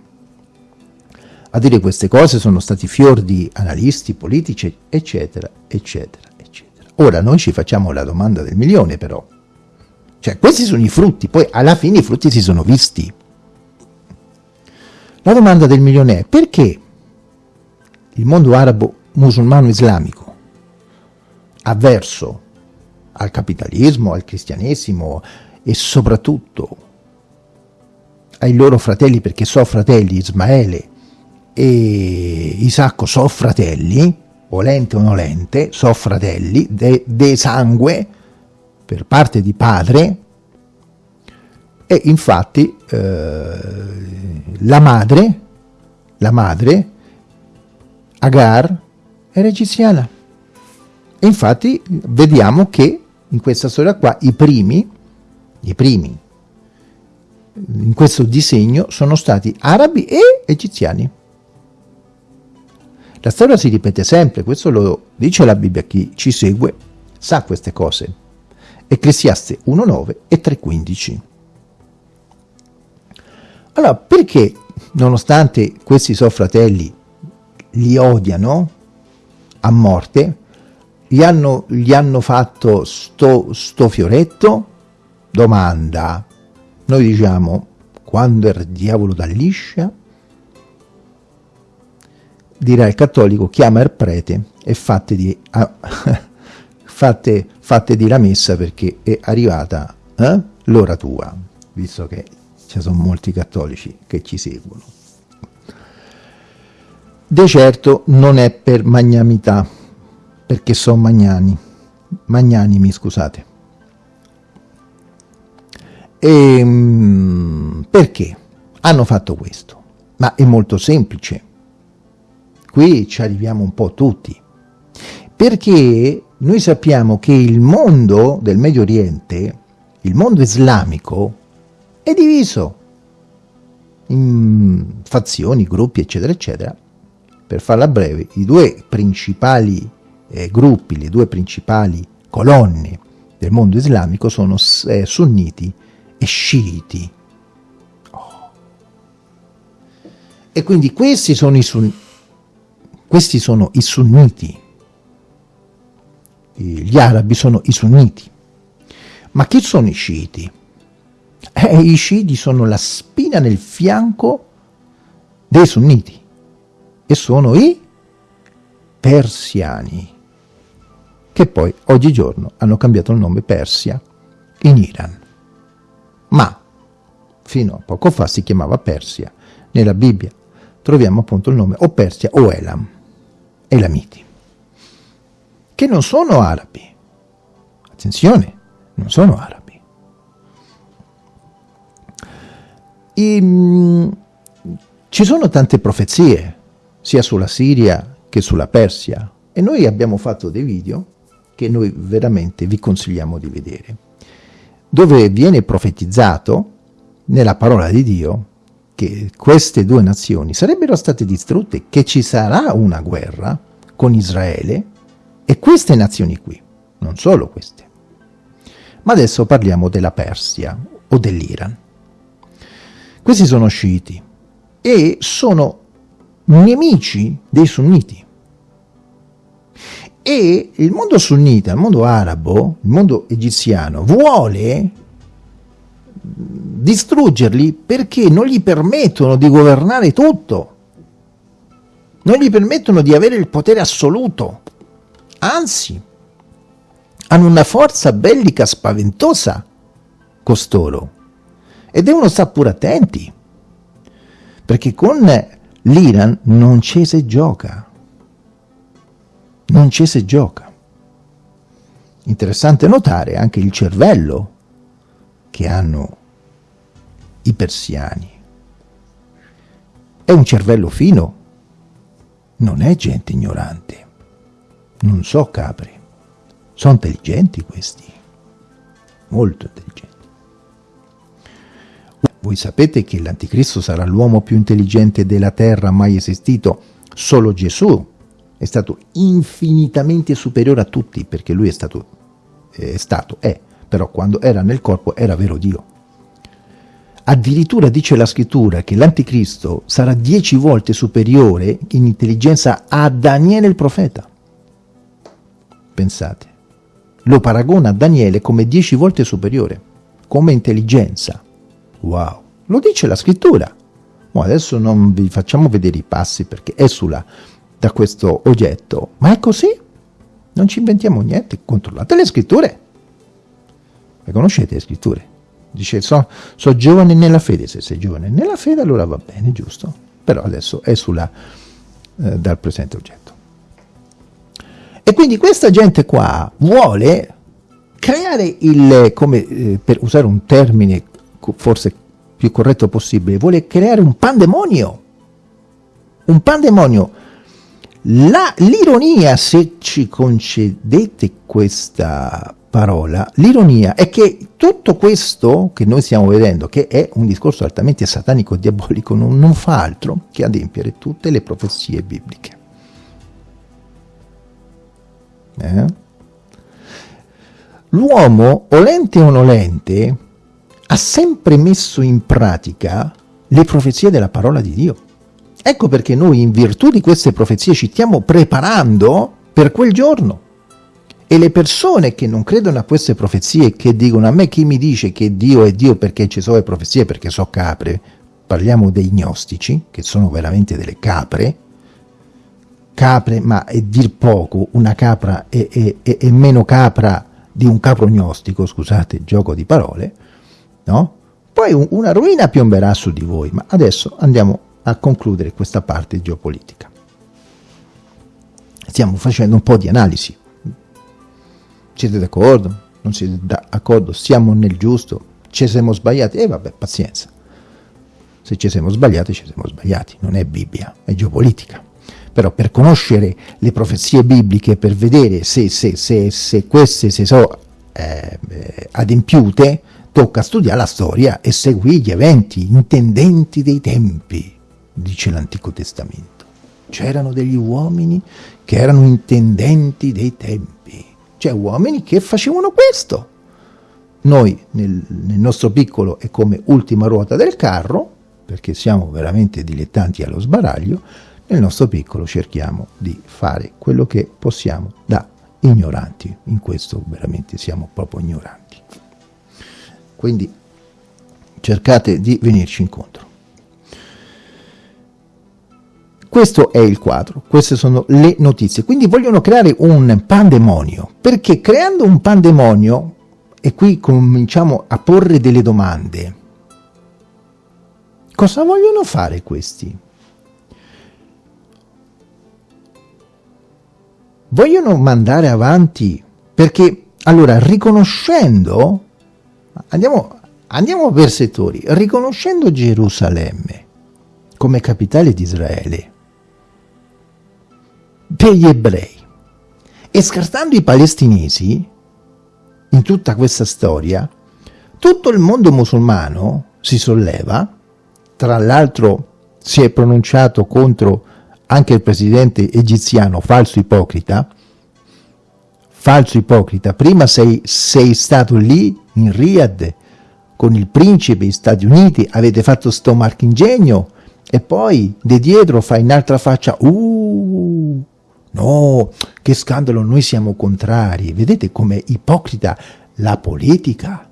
A dire queste cose sono stati fior di analisti politici, eccetera, eccetera, eccetera. Ora noi ci facciamo la domanda del milione però. Cioè, questi sono i frutti, poi alla fine i frutti si sono visti. La domanda del milione è perché il mondo arabo musulmano islamico avverso al capitalismo, al cristianesimo e soprattutto ai loro fratelli, perché so fratelli Ismaele e Isacco so fratelli, volente o nolente, so fratelli, de, de sangue, per parte di padre, e infatti eh, la madre, la madre, Agar, era egiziana. E infatti vediamo che in questa storia qua i primi, i primi in questo disegno sono stati arabi e egiziani. La storia si ripete sempre, questo lo dice la Bibbia, chi ci segue sa queste cose. Ecclesiaste 1.9 e 3.15. Allora, perché nonostante questi suoi fratelli li odiano a morte, gli hanno, gli hanno fatto sto, sto fioretto? Domanda. Noi diciamo, quando il diavolo dà liscia, dirà il cattolico, chiama il prete e fate di, fate, fate di la messa perché è arrivata eh, l'ora tua, visto che ci sono molti cattolici che ci seguono. De certo non è per magnamità, perché sono magnani, magnanimi, scusate. E, ehm, perché hanno fatto questo? Ma è molto semplice. Qui ci arriviamo un po' tutti. Perché noi sappiamo che il mondo del Medio Oriente, il mondo islamico, è diviso in fazioni, gruppi, eccetera, eccetera. Per farla breve, i due principali eh, gruppi, le due principali colonne del mondo islamico sono eh, sunniti e sciiti. Oh. E quindi questi sono, sun questi sono i sunniti, gli arabi sono i sunniti. Ma chi sono i sciiti? Eh, I sciiti sono la spina nel fianco dei sunniti e sono i persiani che poi oggigiorno hanno cambiato il nome Persia in Iran. Ma fino a poco fa si chiamava Persia. Nella Bibbia troviamo appunto il nome o Persia o Elam, Elamiti, che non sono arabi. Attenzione, non sono arabi. E, mh, ci sono tante profezie, sia sulla Siria che sulla Persia, e noi abbiamo fatto dei video che noi veramente vi consigliamo di vedere, dove viene profetizzato nella parola di Dio che queste due nazioni sarebbero state distrutte, che ci sarà una guerra con Israele e queste nazioni qui, non solo queste. Ma adesso parliamo della Persia o dell'Iran. Questi sono sciiti e sono nemici dei sunniti. E il mondo sunnita, il mondo arabo, il mondo egiziano vuole distruggerli perché non gli permettono di governare tutto, non gli permettono di avere il potere assoluto, anzi, hanno una forza bellica spaventosa costoro e devono stare pure attenti, perché con l'Iran non ci si gioca non ci si gioca. Interessante notare anche il cervello che hanno i persiani. È un cervello fino, non è gente ignorante. Non so capre, sono intelligenti questi, molto intelligenti. Voi sapete che l'anticristo sarà l'uomo più intelligente della terra mai esistito? Solo Gesù è stato infinitamente superiore a tutti, perché lui è stato, è stato, è, però quando era nel corpo era vero Dio. Addirittura dice la scrittura che l'anticristo sarà dieci volte superiore in intelligenza a Daniele il profeta. Pensate, lo paragona a Daniele come dieci volte superiore, come intelligenza. Wow, lo dice la scrittura. Ma adesso non vi facciamo vedere i passi perché esula da questo oggetto, ma è così. Non ci inventiamo niente, controllate le scritture. Le conoscete le scritture? Dice, so, so giovane nella fede, se sei giovane nella fede allora va bene, giusto? Però adesso esula eh, dal presente oggetto. E quindi questa gente qua vuole creare il, come eh, per usare un termine forse più corretto possibile, vuole creare un pandemonio. Un pandemonio. L'ironia, se ci concedete questa parola, l'ironia è che tutto questo che noi stiamo vedendo, che è un discorso altamente satanico e diabolico, non, non fa altro che adempiere tutte le profezie bibliche. Eh? L'uomo, olente o nolente, ha sempre messo in pratica le profezie della parola di Dio. Ecco perché noi in virtù di queste profezie ci stiamo preparando per quel giorno. E le persone che non credono a queste profezie, che dicono a me chi mi dice che Dio è Dio perché ci sono le profezie, perché so capre, parliamo dei gnostici, che sono veramente delle capre, capre, ma è dir poco, una capra è, è, è, è meno capra di un capro gnostico, scusate gioco di parole, no? Poi un, una ruina piomberà su di voi, ma adesso andiamo a concludere questa parte geopolitica. Stiamo facendo un po' di analisi. Siete d'accordo? Non siete d'accordo? Siamo nel giusto? Ci siamo sbagliati? E eh, vabbè, pazienza. Se ci siamo sbagliati, ci siamo sbagliati. Non è Bibbia, è geopolitica. Però per conoscere le profezie bibliche, per vedere se, se, se, se queste si sono eh, adempiute, tocca studiare la storia e seguire gli eventi intendenti dei tempi, dice l'Antico Testamento. C'erano degli uomini che erano intendenti dei tempi, cioè uomini che facevano questo. Noi nel, nel nostro piccolo è come ultima ruota del carro, perché siamo veramente dilettanti allo sbaraglio, nel nostro piccolo cerchiamo di fare quello che possiamo da ignoranti, in questo veramente siamo proprio ignoranti. Quindi cercate di venirci incontro. Questo è il quadro, queste sono le notizie. Quindi vogliono creare un pandemonio, perché creando un pandemonio, e qui cominciamo a porre delle domande, cosa vogliono fare questi? Vogliono mandare avanti perché, allora, riconoscendo Andiamo, andiamo per settori. Riconoscendo Gerusalemme come capitale di Israele per gli ebrei e scartando i palestinesi in tutta questa storia, tutto il mondo musulmano si solleva, tra l'altro si è pronunciato contro anche il presidente egiziano, falso ipocrita, falso ipocrita, prima sei, sei stato lì in Riyadh con il principe degli Stati Uniti, avete fatto sto marchingegno e poi di dietro fai un'altra faccia, uh, no, che scandalo, noi siamo contrari, vedete com'è ipocrita la politica?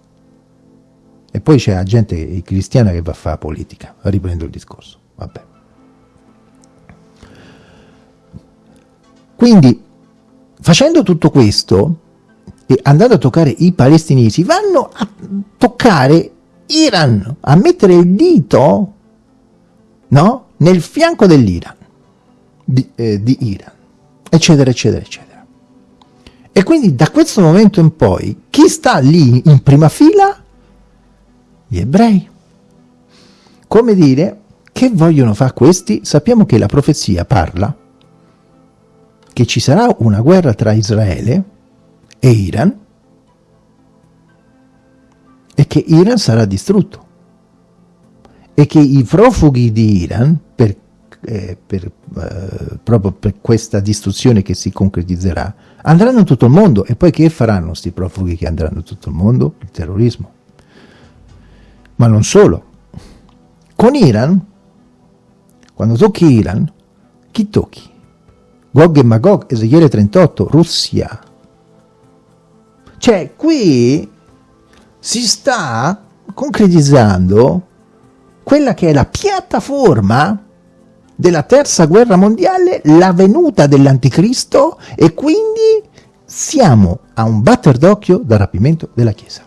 E poi c'è la gente cristiana che va a fare politica, riprendo il discorso, vabbè. Quindi facendo tutto questo e andando a toccare i palestinesi, vanno a toccare Iran, a mettere il dito no, nel fianco dell'Iran, di, eh, di Iran, eccetera, eccetera, eccetera. E quindi da questo momento in poi, chi sta lì in prima fila? Gli ebrei. Come dire, che vogliono fare questi? Sappiamo che la profezia parla che ci sarà una guerra tra Israele e Iran e che Iran sarà distrutto e che i profughi di Iran per, eh, per, eh, proprio per questa distruzione che si concretizzerà andranno in tutto il mondo e poi che faranno questi profughi che andranno in tutto il mondo? Il terrorismo ma non solo con Iran, quando tocchi Iran, chi tocchi? Gog e Magog, Ezechiele 38, Russia. Cioè, qui si sta concretizzando quella che è la piattaforma della terza guerra mondiale, la venuta dell'anticristo e quindi siamo a un batter d'occhio dal rapimento della Chiesa.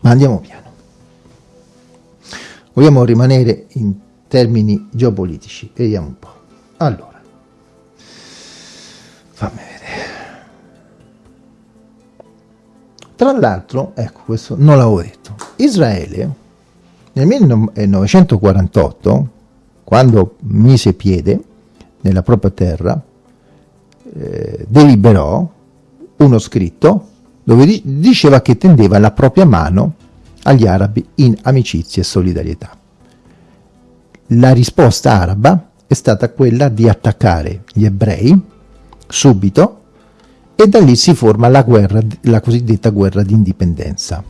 Ma andiamo piano. Vogliamo rimanere in termini geopolitici. Vediamo un po'. Allora, fammi vedere. Tra l'altro, ecco, questo non l'avevo detto, Israele nel 1948, quando mise piede nella propria terra, eh, deliberò uno scritto dove di diceva che tendeva la propria mano agli arabi in amicizia e solidarietà. La risposta araba è stata quella di attaccare gli ebrei subito e da lì si forma la, guerra, la cosiddetta guerra di indipendenza.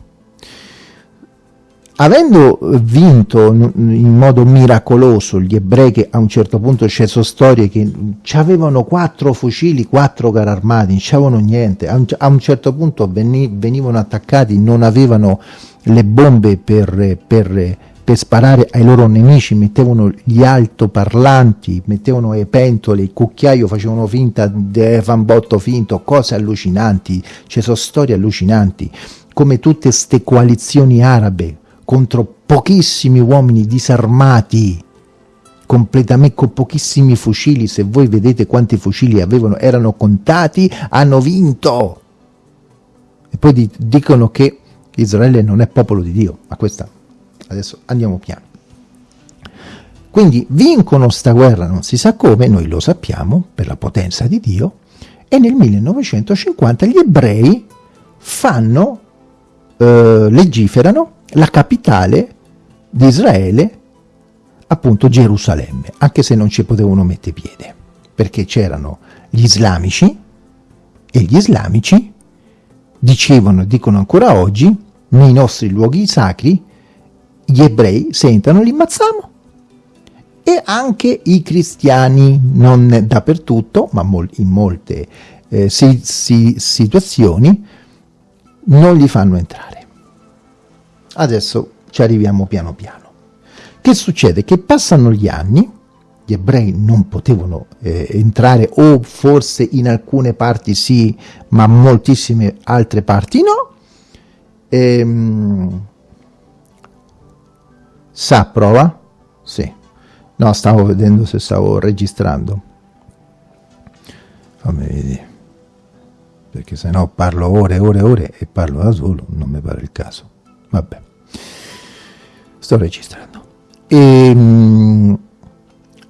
Avendo vinto in modo miracoloso gli ebrei che a un certo punto c'è so storie che avevano quattro fucili, quattro carri armati, non c'avevano niente, a un, certo punto venivano attaccati, non avevano le bombe per, per per sparare ai loro nemici mettevano gli altoparlanti, mettevano le pentole, il cucchiaio, facevano finta di fambotto finto, cose allucinanti, ci sono storie allucinanti, come tutte queste coalizioni arabe contro pochissimi uomini disarmati, completamente con pochissimi fucili, se voi vedete quanti fucili avevano, erano contati, hanno vinto. E poi dicono che Israele non è popolo di Dio, ma questa adesso andiamo piano. Quindi vincono sta guerra, non si sa come, noi lo sappiamo, per la potenza di Dio, e nel 1950 gli ebrei fanno, eh, legiferano la capitale di Israele, appunto Gerusalemme, anche se non ci potevano mettere piede, perché c'erano gli islamici, e gli islamici dicevano, dicono ancora oggi, nei nostri luoghi sacri, gli ebrei sentono li ammazziamo e anche i cristiani, non dappertutto, ma in molte eh, si, si, situazioni, non li fanno entrare. Adesso ci arriviamo piano piano. Che succede? Che passano gli anni, gli ebrei non potevano eh, entrare o forse in alcune parti sì, ma moltissime altre parti no, ehm, Sa, prova? Sì. No, stavo vedendo se stavo registrando. Fammi vedere. Perché se no parlo ore e ore e ore e parlo da solo, non mi pare il caso. Vabbè. Sto registrando. Ehm,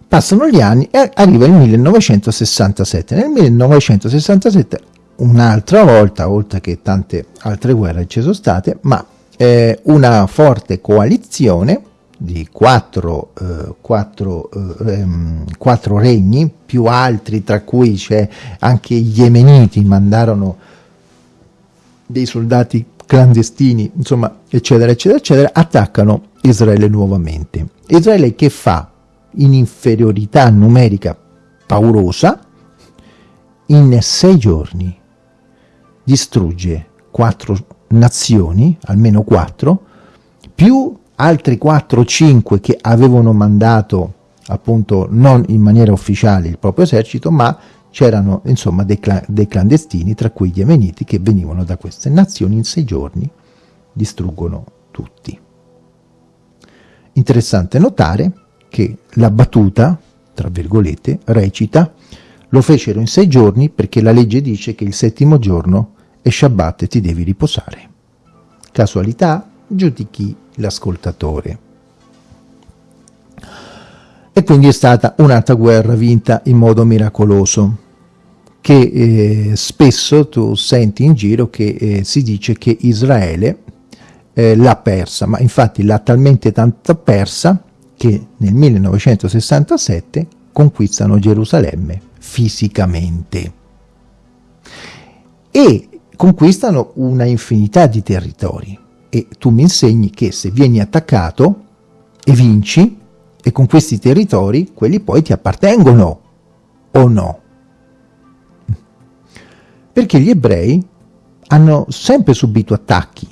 passano gli anni e arriva il 1967. Nel 1967 un'altra volta, oltre che tante altre guerre ci sono state, ma eh, una forte coalizione di quattro, eh, quattro, eh, ehm, quattro, regni, più altri, tra cui c'è anche gli Yemeniti, mandarono dei soldati clandestini, insomma, eccetera, eccetera, eccetera, attaccano Israele nuovamente. Israele che fa in inferiorità numerica paurosa, in sei giorni distrugge quattro nazioni, almeno quattro, più altri 4 o 5 che avevano mandato appunto non in maniera ufficiale il proprio esercito, ma c'erano insomma dei, cl dei, clandestini, tra cui gli yemeniti, che venivano da queste nazioni in sei giorni, distruggono tutti. Interessante notare che la battuta, tra virgolette, recita, lo fecero in sei giorni perché la legge dice che il settimo giorno è Shabbat e ti devi riposare. Casualità? Giudichi l'ascoltatore. E quindi è stata un'altra guerra vinta in modo miracoloso, che eh, spesso tu senti in giro che eh, si dice che Israele eh, l'ha persa, ma infatti l'ha talmente tanto persa che nel 1967 conquistano Gerusalemme fisicamente. E conquistano una infinità di territori e tu mi insegni che se vieni attaccato e vinci e con questi territori quelli poi ti appartengono o no? Perché gli ebrei hanno sempre subito attacchi,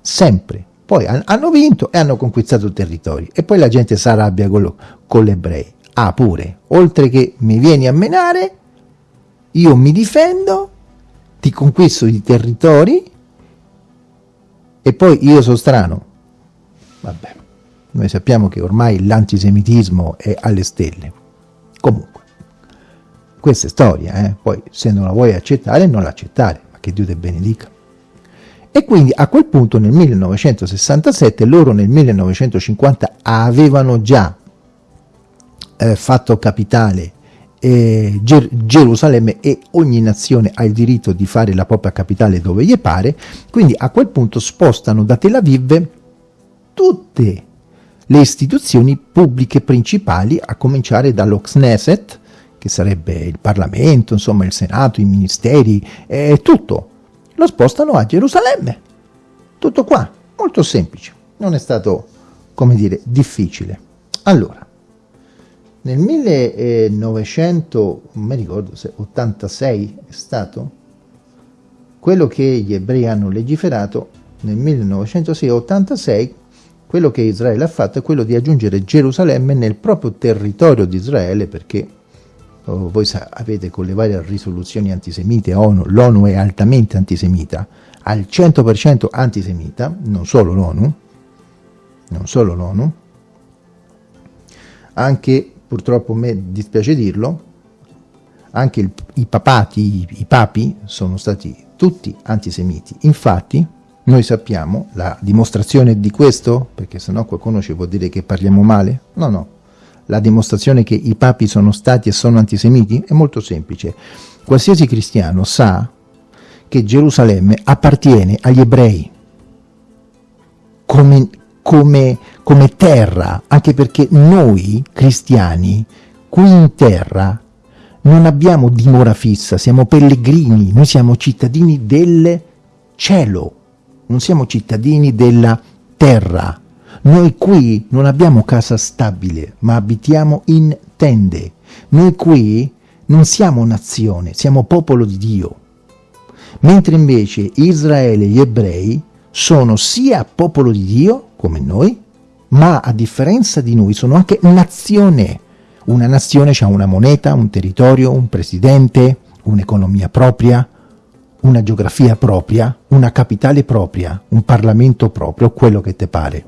sempre. Poi hanno vinto e hanno conquistato territori. E poi la gente si arrabbia con, con gli ebrei. Ah, pure, oltre che mi vieni a menare, io mi difendo, ti conquisto i territori e poi io sono strano. Vabbè, noi sappiamo che ormai l'antisemitismo è alle stelle. Comunque, questa è storia, eh? poi se non la vuoi accettare non l'accettare, ma che Dio te benedica. E quindi a quel punto nel 1967 loro nel 1950 avevano già eh, fatto capitale eh, Ger Gerusalemme e ogni nazione ha il diritto di fare la propria capitale dove gli pare, quindi a quel punto spostano da Tel Aviv tutte le istituzioni pubbliche principali, a cominciare dallo Knesset, che sarebbe il Parlamento, insomma il Senato, i ministeri, eh, tutto, lo spostano a Gerusalemme. Tutto qua, molto semplice, non è stato, come dire, difficile. Allora, nel 1900, non mi ricordo se 86 è stato, quello che gli ebrei hanno legiferato nel 1906-86, quello che Israele ha fatto è quello di aggiungere Gerusalemme nel proprio territorio di Israele perché oh, voi avete con le varie risoluzioni antisemite ONU, l'ONU è altamente antisemita, al 100% antisemita, non solo l'ONU, non solo l'ONU, anche, purtroppo a me dispiace dirlo, anche il, i papati, i, i papi sono stati tutti antisemiti. Infatti, noi sappiamo la dimostrazione di questo, perché sennò qualcuno ci può dire che parliamo male, no no, la dimostrazione che i papi sono stati e sono antisemiti è molto semplice. Qualsiasi cristiano sa che Gerusalemme appartiene agli ebrei come, come, come terra, anche perché noi cristiani qui in terra non abbiamo dimora fissa, siamo pellegrini, noi siamo cittadini del cielo, non siamo cittadini della terra. Noi qui non abbiamo casa stabile, ma abitiamo in tende. Noi qui non siamo nazione, siamo popolo di Dio mentre invece Israele e gli ebrei sono sia popolo di Dio, come noi, ma a differenza di noi sono anche nazione. Una nazione ha una moneta, un territorio, un presidente, un'economia propria, una geografia propria, una capitale propria, un Parlamento proprio, quello che te pare.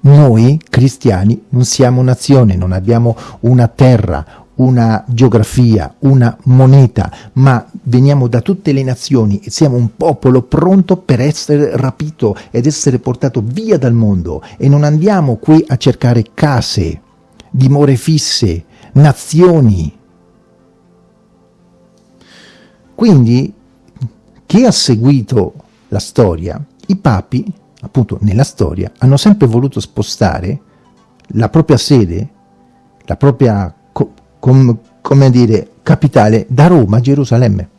Noi, cristiani, non siamo nazione, non abbiamo una terra, una geografia, una moneta, ma veniamo da tutte le nazioni e siamo un popolo pronto per essere rapito ed essere portato via dal mondo e non andiamo qui a cercare case, dimore fisse, nazioni. Quindi chi ha seguito la storia, i papi, appunto nella storia, hanno sempre voluto spostare la propria sede, la propria com, come dire, capitale da Roma a Gerusalemme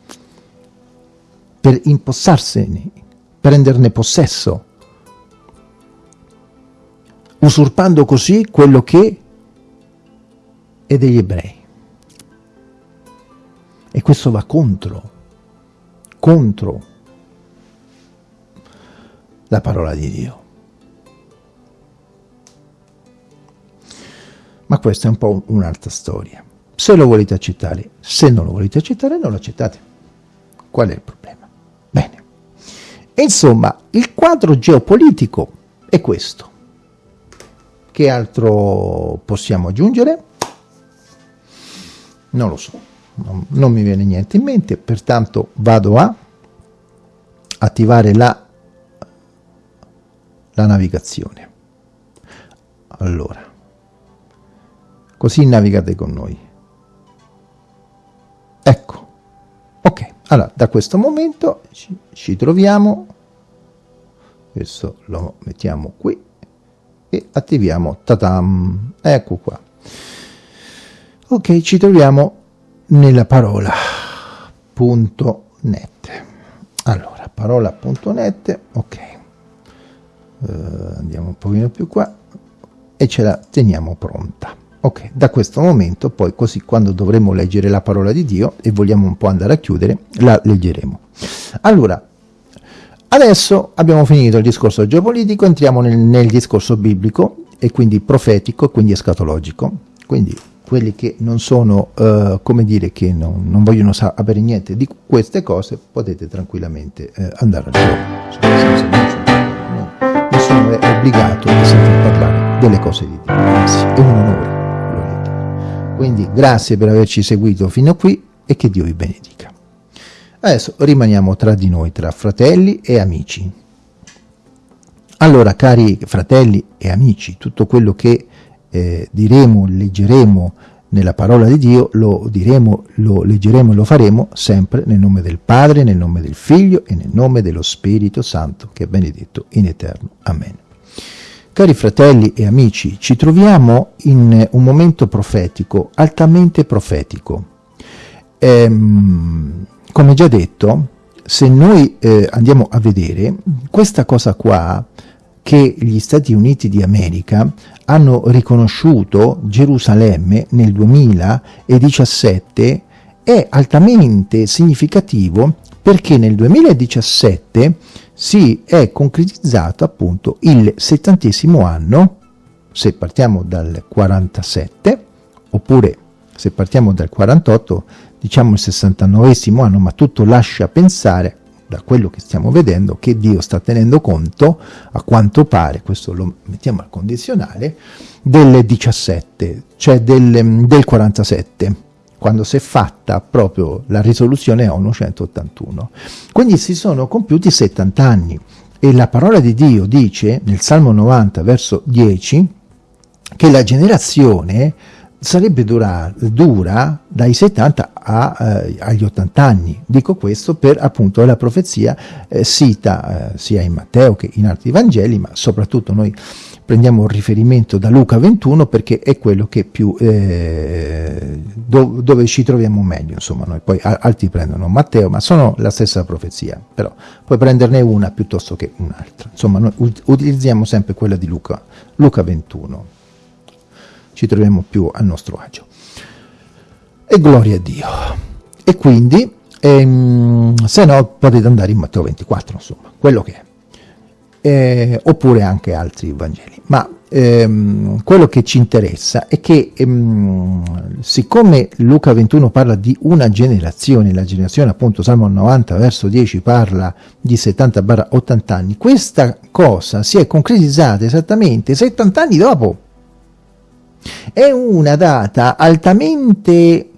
per impossarsene, prenderne possesso, usurpando così quello che è degli ebrei. E questo va contro, contro la parola di Dio. Ma questa è un po' un'altra storia. Se lo volete accettare, se non lo volete accettare, non lo accettate. Qual è il problema? Bene. insomma, il quadro geopolitico è questo. Che altro possiamo aggiungere? Non lo so, non, non mi viene niente in mente, pertanto vado a attivare la, la navigazione. Allora, così navigate con noi. Ecco, ok, allora da questo momento ci, ci troviamo, adesso lo mettiamo qui e attiviamo, tatam, ecco qua. Ok, ci troviamo nella parola punto net. Allora, parola.net, ok, uh, andiamo un pochino più qua e ce la teniamo pronta. Ok, da questo momento poi così quando dovremo leggere la parola di Dio e vogliamo un po' andare a chiudere, la leggeremo. Allora, adesso abbiamo finito il discorso geopolitico, entriamo nel, nel discorso biblico e quindi profetico e quindi escatologico. Quindi quelli che non sono, uh, come dire, che non, non vogliono sapere niente di queste cose, potete tranquillamente uh, andare al gioco. Nessuno è obbligato a sentire parlare delle cose di Dio, anzi è un onore. Quindi grazie per averci seguito fino a qui e che Dio vi benedica. Adesso rimaniamo tra di noi, tra fratelli e amici. Allora, cari fratelli e amici, tutto quello che eh, diremo, leggeremo nella parola di Dio, lo diremo, lo leggeremo e lo faremo sempre nel nome del Padre, nel nome del Figlio e nel nome dello Spirito Santo, che è benedetto in eterno. Amen. Cari fratelli e amici, ci troviamo in un momento profetico, altamente profetico. Ehm, come già detto, se noi eh, andiamo a vedere, questa cosa qua, che gli Stati Uniti di America hanno riconosciuto Gerusalemme nel 2017, è altamente significativo perché nel 2017 si è concretizzato appunto il settantesimo anno, se partiamo dal 47, oppure se partiamo dal 48, diciamo il 69 anno, ma tutto lascia pensare, da quello che stiamo vedendo, che Dio sta tenendo conto, a quanto pare, questo lo mettiamo al condizionale, del 17, cioè del, del 47 quando si è fatta proprio la risoluzione ONU 181. Quindi si sono compiuti 70 anni e la parola di Dio dice nel Salmo 90 verso 10 che la generazione sarebbe dura, dura dai 70 a, eh, agli 80 anni. Dico questo per appunto la profezia eh, sita eh, sia in Matteo che in altri Vangeli, ma soprattutto noi prendiamo un riferimento da Luca 21 perché è quello che più eh, do, dove ci troviamo meglio insomma noi. Poi altri prendono Matteo ma sono la stessa profezia però puoi prenderne una piuttosto che un'altra. Insomma noi utilizziamo sempre quella di Luca Luca 21 ci troviamo più al nostro agio. E gloria a Dio. E quindi ehm, se no potete andare in Matteo 24 insomma quello che è eh, oppure anche altri Vangeli. Ma ehm, quello che ci interessa è che ehm, siccome Luca 21 parla di una generazione, la generazione appunto Salmo 90 verso 10 parla di 70-80 anni, questa cosa si è concretizzata esattamente 70 anni dopo. È una data altamente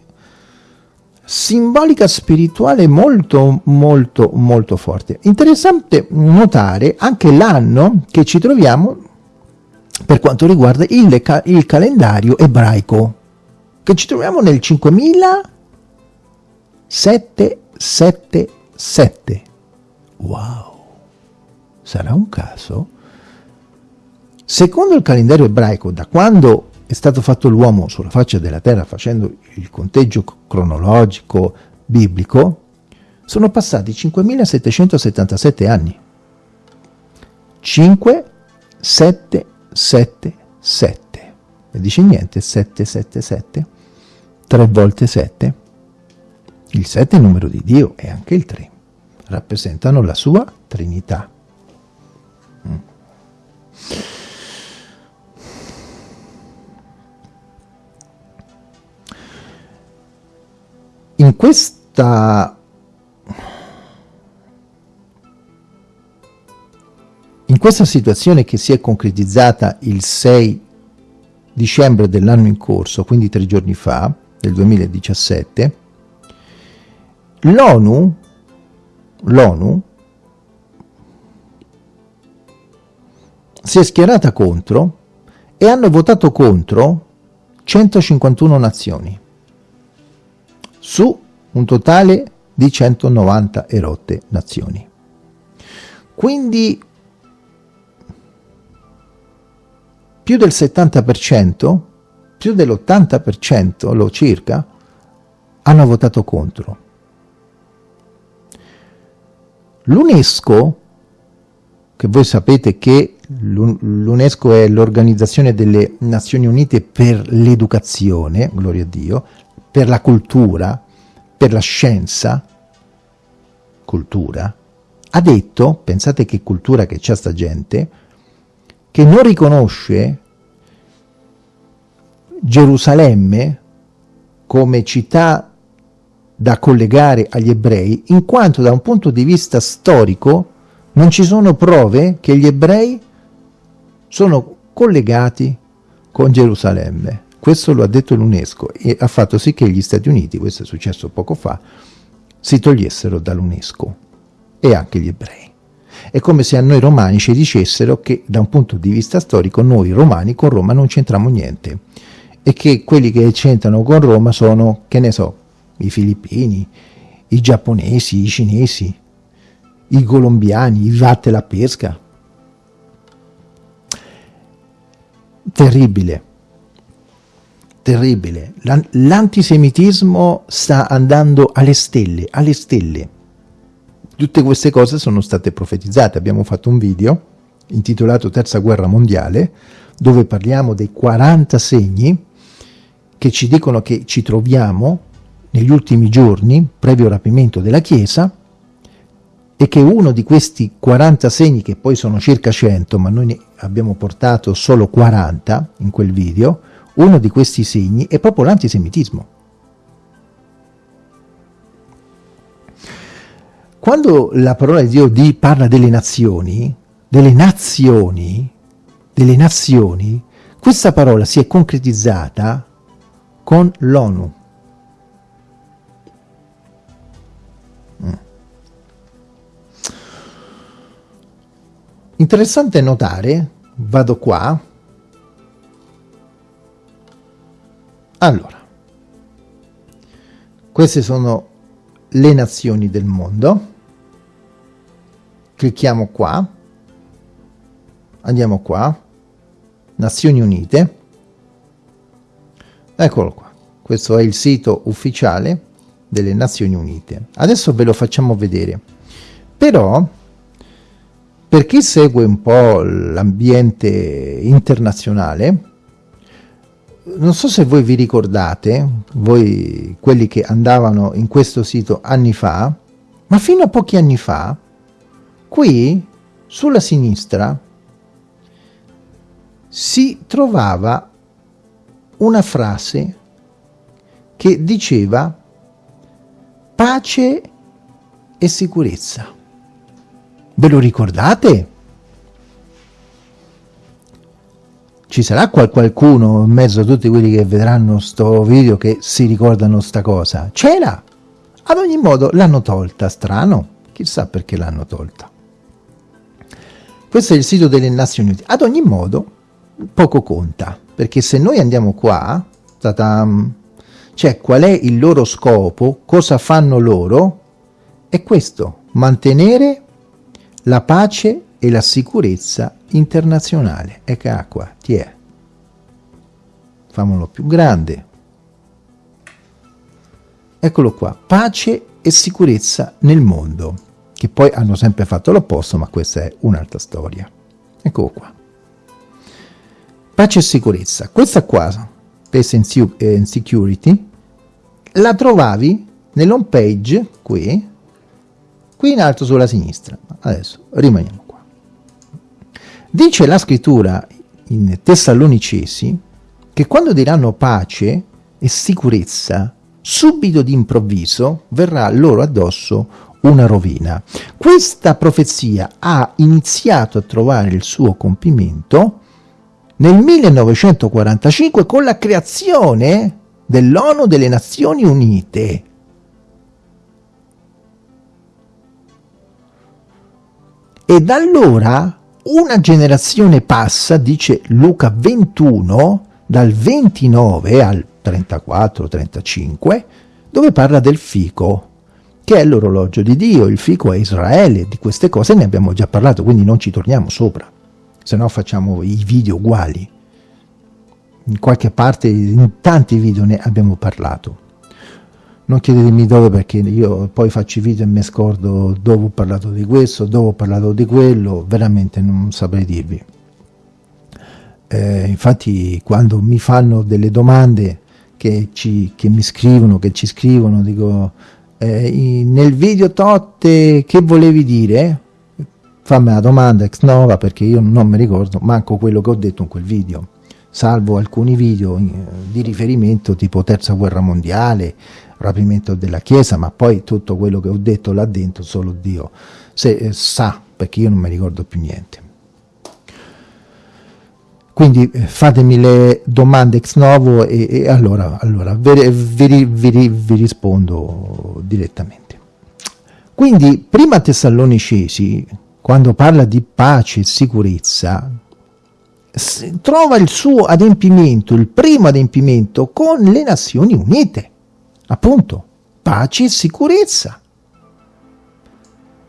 simbolica spirituale molto molto molto forte. Interessante notare anche l'anno che ci troviamo per quanto riguarda il, il calendario ebraico, che ci troviamo nel 5777. Wow! Sarà un caso? Secondo il calendario ebraico, da quando è stato fatto l'uomo sulla faccia della terra facendo il conteggio cronologico biblico, sono passati 5777 anni. 5, 7, 7, 7. E dice niente, 7, 7, 7? 3 volte 7? Il 7 è il numero di Dio e anche il 3. Rappresentano la sua Trinità. Mm. In questa in questa situazione che si è concretizzata il 6 dicembre dell'anno in corso, quindi tre giorni fa, del 2017, l'ONU l'ONU si è schierata contro e hanno votato contro 151 nazioni su un totale di 190 erotte nazioni. Quindi più del 70%, più dell'80% lo circa, hanno votato contro. L'UNESCO, che voi sapete che l'UNESCO è l'Organizzazione delle Nazioni Unite per l'educazione, gloria a Dio, per la cultura, per la scienza, cultura, ha detto, pensate che cultura che c'è sta gente, che non riconosce Gerusalemme come città da collegare agli ebrei, in quanto da un punto di vista storico non ci sono prove che gli ebrei sono collegati con Gerusalemme. Questo lo ha detto l'UNESCO e ha fatto sì che gli Stati Uniti, questo è successo poco fa, si togliessero dall'UNESCO e anche gli ebrei. È come se a noi romani ci dicessero che da un punto di vista storico noi romani con Roma non c'entriamo niente e che quelli che c'entrano con Roma sono, che ne so, i filippini, i giapponesi, i cinesi, i colombiani, i vatte la pesca. Terribile, terribile. L'antisemitismo sta andando alle stelle, alle stelle. Tutte queste cose sono state profetizzate. Abbiamo fatto un video intitolato Terza Guerra Mondiale, dove parliamo dei 40 segni che ci dicono che ci troviamo negli ultimi giorni, previo rapimento della Chiesa, e che uno di questi 40 segni, che poi sono circa 100, ma noi ne abbiamo portato solo 40 in quel video, uno di questi segni è proprio l'antisemitismo. Quando la parola di Dio di parla delle nazioni, delle nazioni, delle nazioni, questa parola si è concretizzata con l'ONU. Mm. Interessante notare, vado qua, allora, queste sono le nazioni del mondo, clicchiamo qua, andiamo qua, Nazioni Unite, Eccolo qua, questo è il sito ufficiale delle Nazioni Unite. Adesso ve lo facciamo vedere. Però, per chi segue un po' l'ambiente internazionale, non so se voi vi ricordate, voi quelli che andavano in questo sito anni fa, ma fino a pochi anni fa, qui sulla sinistra si trovava una frase che diceva pace e sicurezza. Ve lo ricordate? Ci sarà qualcuno in mezzo a tutti quelli che vedranno sto video che si ricordano sta cosa? C'era! Ad ogni modo l'hanno tolta, strano. Chissà perché l'hanno tolta. Questo è il sito delle Nazioni Unite. Ad ogni modo, poco conta perché se noi andiamo qua, cioè qual è il loro scopo, cosa fanno loro, è questo, mantenere la pace e la sicurezza internazionale. Ecco qua, ti è. Famolo più grande. Eccolo qua, pace e sicurezza nel mondo, che poi hanno sempre fatto l'opposto, ma questa è un'altra storia. Eccolo qua. Pace e sicurezza. Questa qua, Peace and Security, la trovavi nell'home page qui, qui in alto sulla sinistra. Adesso rimaniamo. Dice la scrittura in Tessalonicesi che quando diranno pace e sicurezza, subito d'improvviso verrà loro addosso una rovina. Questa profezia ha iniziato a trovare il suo compimento nel 1945 con la creazione dell'ONU delle Nazioni Unite. E da allora una generazione passa, dice Luca 21, dal 29 al 34-35, dove parla del fico, che è l'orologio di Dio, il fico è Israele, di queste cose ne abbiamo già parlato, quindi non ci torniamo sopra se no facciamo i video uguali. In qualche parte, in tanti video ne abbiamo parlato. Non chiedetemi dove perché io poi faccio i video e mi scordo dove ho parlato di questo, dove ho parlato di quello, veramente non saprei dirvi. Eh, infatti quando mi fanno delle domande che, ci, che mi scrivono, che ci scrivono, dico eh, nel video Totte che volevi dire? Fammi la domanda ex nova perché io non mi ricordo manco quello che ho detto in quel video salvo alcuni video eh, di riferimento tipo terza guerra mondiale, rapimento della chiesa, ma poi tutto quello che ho detto là dentro solo Dio se, eh, sa, perché io non mi ricordo più niente. Quindi eh, fatemi le domande ex novo e, e allora, allora vi, vi, vi, vi rispondo direttamente. Quindi, prima Tessalonicesi, quando parla di pace e sicurezza, trova il suo adempimento, il primo adempimento, con le Nazioni Unite. Appunto, pace e sicurezza.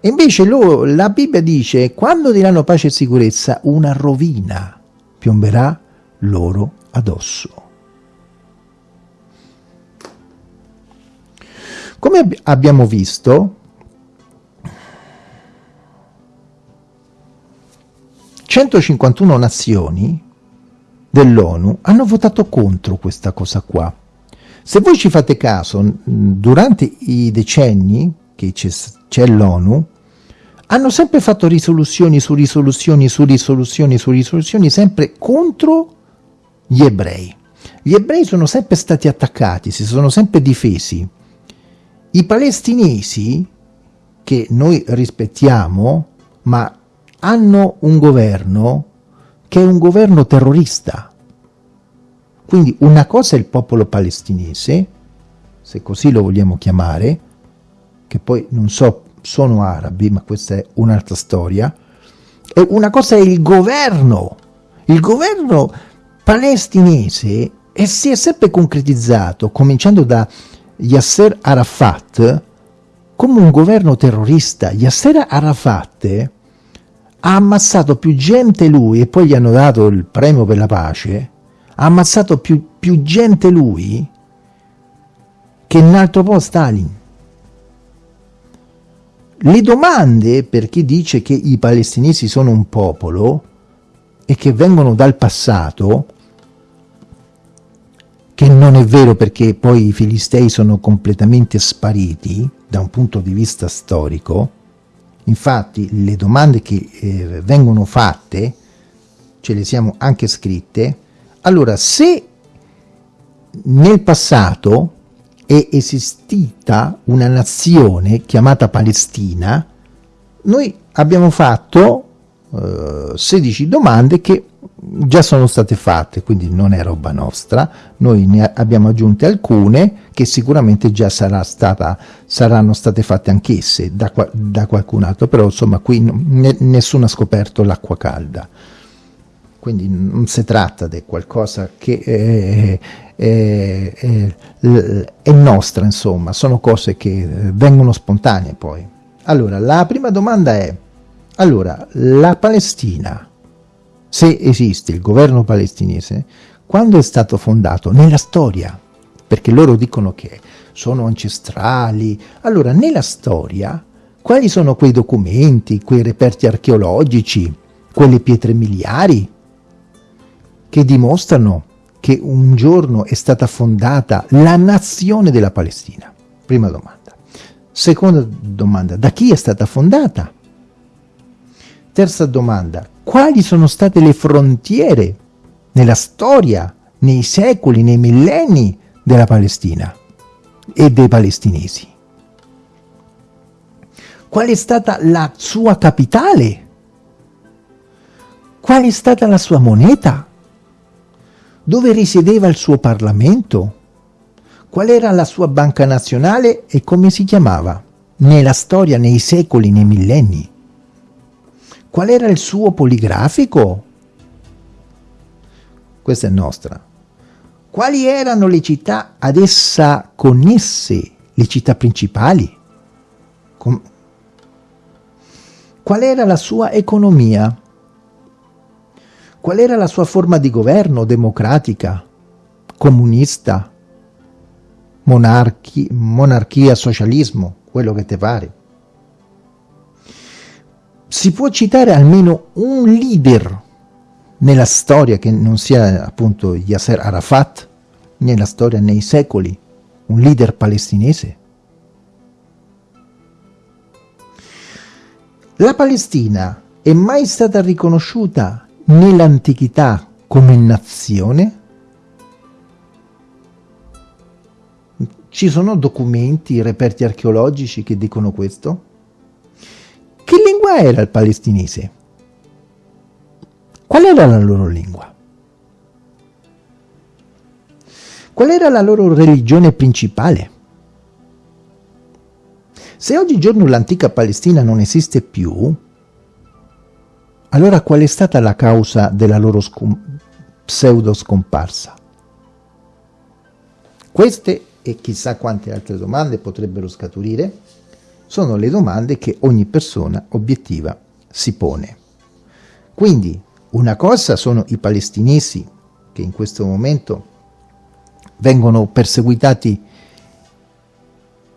E invece lo, la Bibbia dice, quando diranno pace e sicurezza, una rovina piomberà loro addosso. Come ab abbiamo visto, 151 nazioni dell'ONU hanno votato contro questa cosa qua. Se voi ci fate caso, durante i decenni che c'è l'ONU, hanno sempre fatto risoluzioni su risoluzioni su risoluzioni su risoluzioni sempre contro gli ebrei. Gli ebrei sono sempre stati attaccati, si sono sempre difesi. I palestinesi, che noi rispettiamo, ma hanno un governo che è un governo terrorista. Quindi una cosa è il popolo palestinese, se così lo vogliamo chiamare, che poi non so sono arabi, ma questa è un'altra storia, e una cosa è il governo, il governo palestinese e si è sempre concretizzato, cominciando da Yasser Arafat, come un governo terrorista. Yasser Arafat ha ammazzato più gente lui, e poi gli hanno dato il premio per la pace, ha ammazzato più, più gente lui che in altro po' Stalin. Le domande per chi dice che i palestinesi sono un popolo e che vengono dal passato, che non è vero perché poi i filistei sono completamente spariti da un punto di vista storico, infatti le domande che eh, vengono fatte, ce le siamo anche scritte, allora se nel passato è esistita una nazione chiamata Palestina, noi abbiamo fatto eh, 16 domande che già sono state fatte, quindi non è roba nostra, noi ne abbiamo aggiunte alcune che sicuramente già sarà stata, saranno state fatte anch'esse da, da, qualcun altro, però insomma qui ne, nessuno ha scoperto l'acqua calda. Quindi non si tratta di qualcosa che è, è, è, è, nostra, insomma, sono cose che vengono spontanee poi. Allora, la prima domanda è, allora, la Palestina, se esiste il governo palestinese, quando è stato fondato? Nella storia, perché loro dicono che sono ancestrali. Allora, nella storia, quali sono quei documenti, quei reperti archeologici, quelle pietre miliari che dimostrano che un giorno è stata fondata la nazione della Palestina? Prima domanda. Seconda domanda, da chi è stata fondata? Terza domanda, quali sono state le frontiere nella storia, nei secoli, nei millenni della Palestina e dei palestinesi? Qual è stata la sua capitale? Qual è stata la sua moneta? Dove risiedeva il suo Parlamento? Qual era la sua banca nazionale e come si chiamava? Nella storia, nei secoli, nei millenni. Qual era il suo poligrafico? Questa è nostra. Quali erano le città ad essa connesse, le città principali? Com Qual era la sua economia? Qual era la sua forma di governo democratica, comunista, monarchi, monarchia, socialismo, quello che te pare. Si può citare almeno un leader nella storia che non sia appunto Yasser Arafat, nella storia nei secoli, un leader palestinese? La Palestina è mai stata riconosciuta nell'antichità come nazione? Ci sono documenti, reperti archeologici che dicono questo? Che lingua era il palestinese? Qual era la loro lingua? Qual era la loro religione principale? Se oggigiorno l'antica Palestina non esiste più, allora qual è stata la causa della loro scom pseudo scomparsa? Queste e chissà quante altre domande potrebbero scaturire sono le domande che ogni persona obiettiva si pone. Quindi una cosa sono i palestinesi che in questo momento vengono perseguitati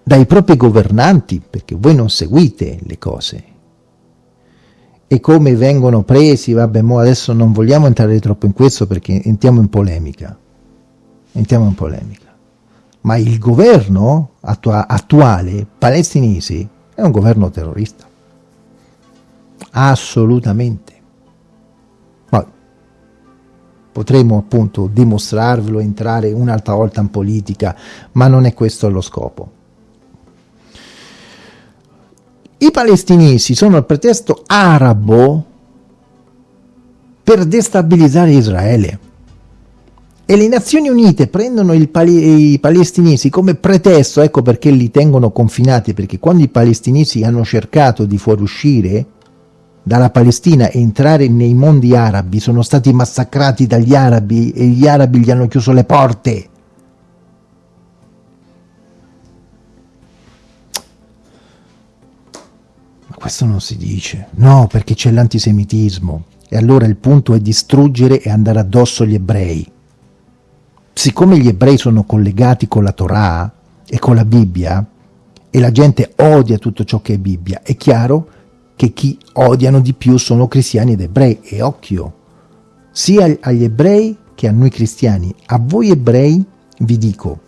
dai propri governanti, perché voi non seguite le cose, e come vengono presi, vabbè, mo adesso non vogliamo entrare troppo in questo perché entriamo in polemica, entriamo in polemica, ma il governo attua attuale palestinese è un governo terrorista, assolutamente. Poi potremo appunto dimostrarvelo, entrare un'altra volta in politica, ma non è questo lo scopo. I palestinesi sono il pretesto arabo per destabilizzare Israele. E le Nazioni Unite prendono pali i palestinesi come pretesto, ecco perché li tengono confinati, perché quando i palestinesi hanno cercato di fuoriuscire dalla Palestina e entrare nei mondi arabi, sono stati massacrati dagli arabi e gli arabi gli hanno chiuso le porte. Questo non si dice. No, perché c'è l'antisemitismo. E allora il punto è distruggere e andare addosso agli ebrei. Siccome gli ebrei sono collegati con la Torah e con la Bibbia, e la gente odia tutto ciò che è Bibbia, è chiaro che chi odiano di più sono cristiani ed ebrei. E occhio, sia agli ebrei che a noi cristiani. A voi ebrei vi dico,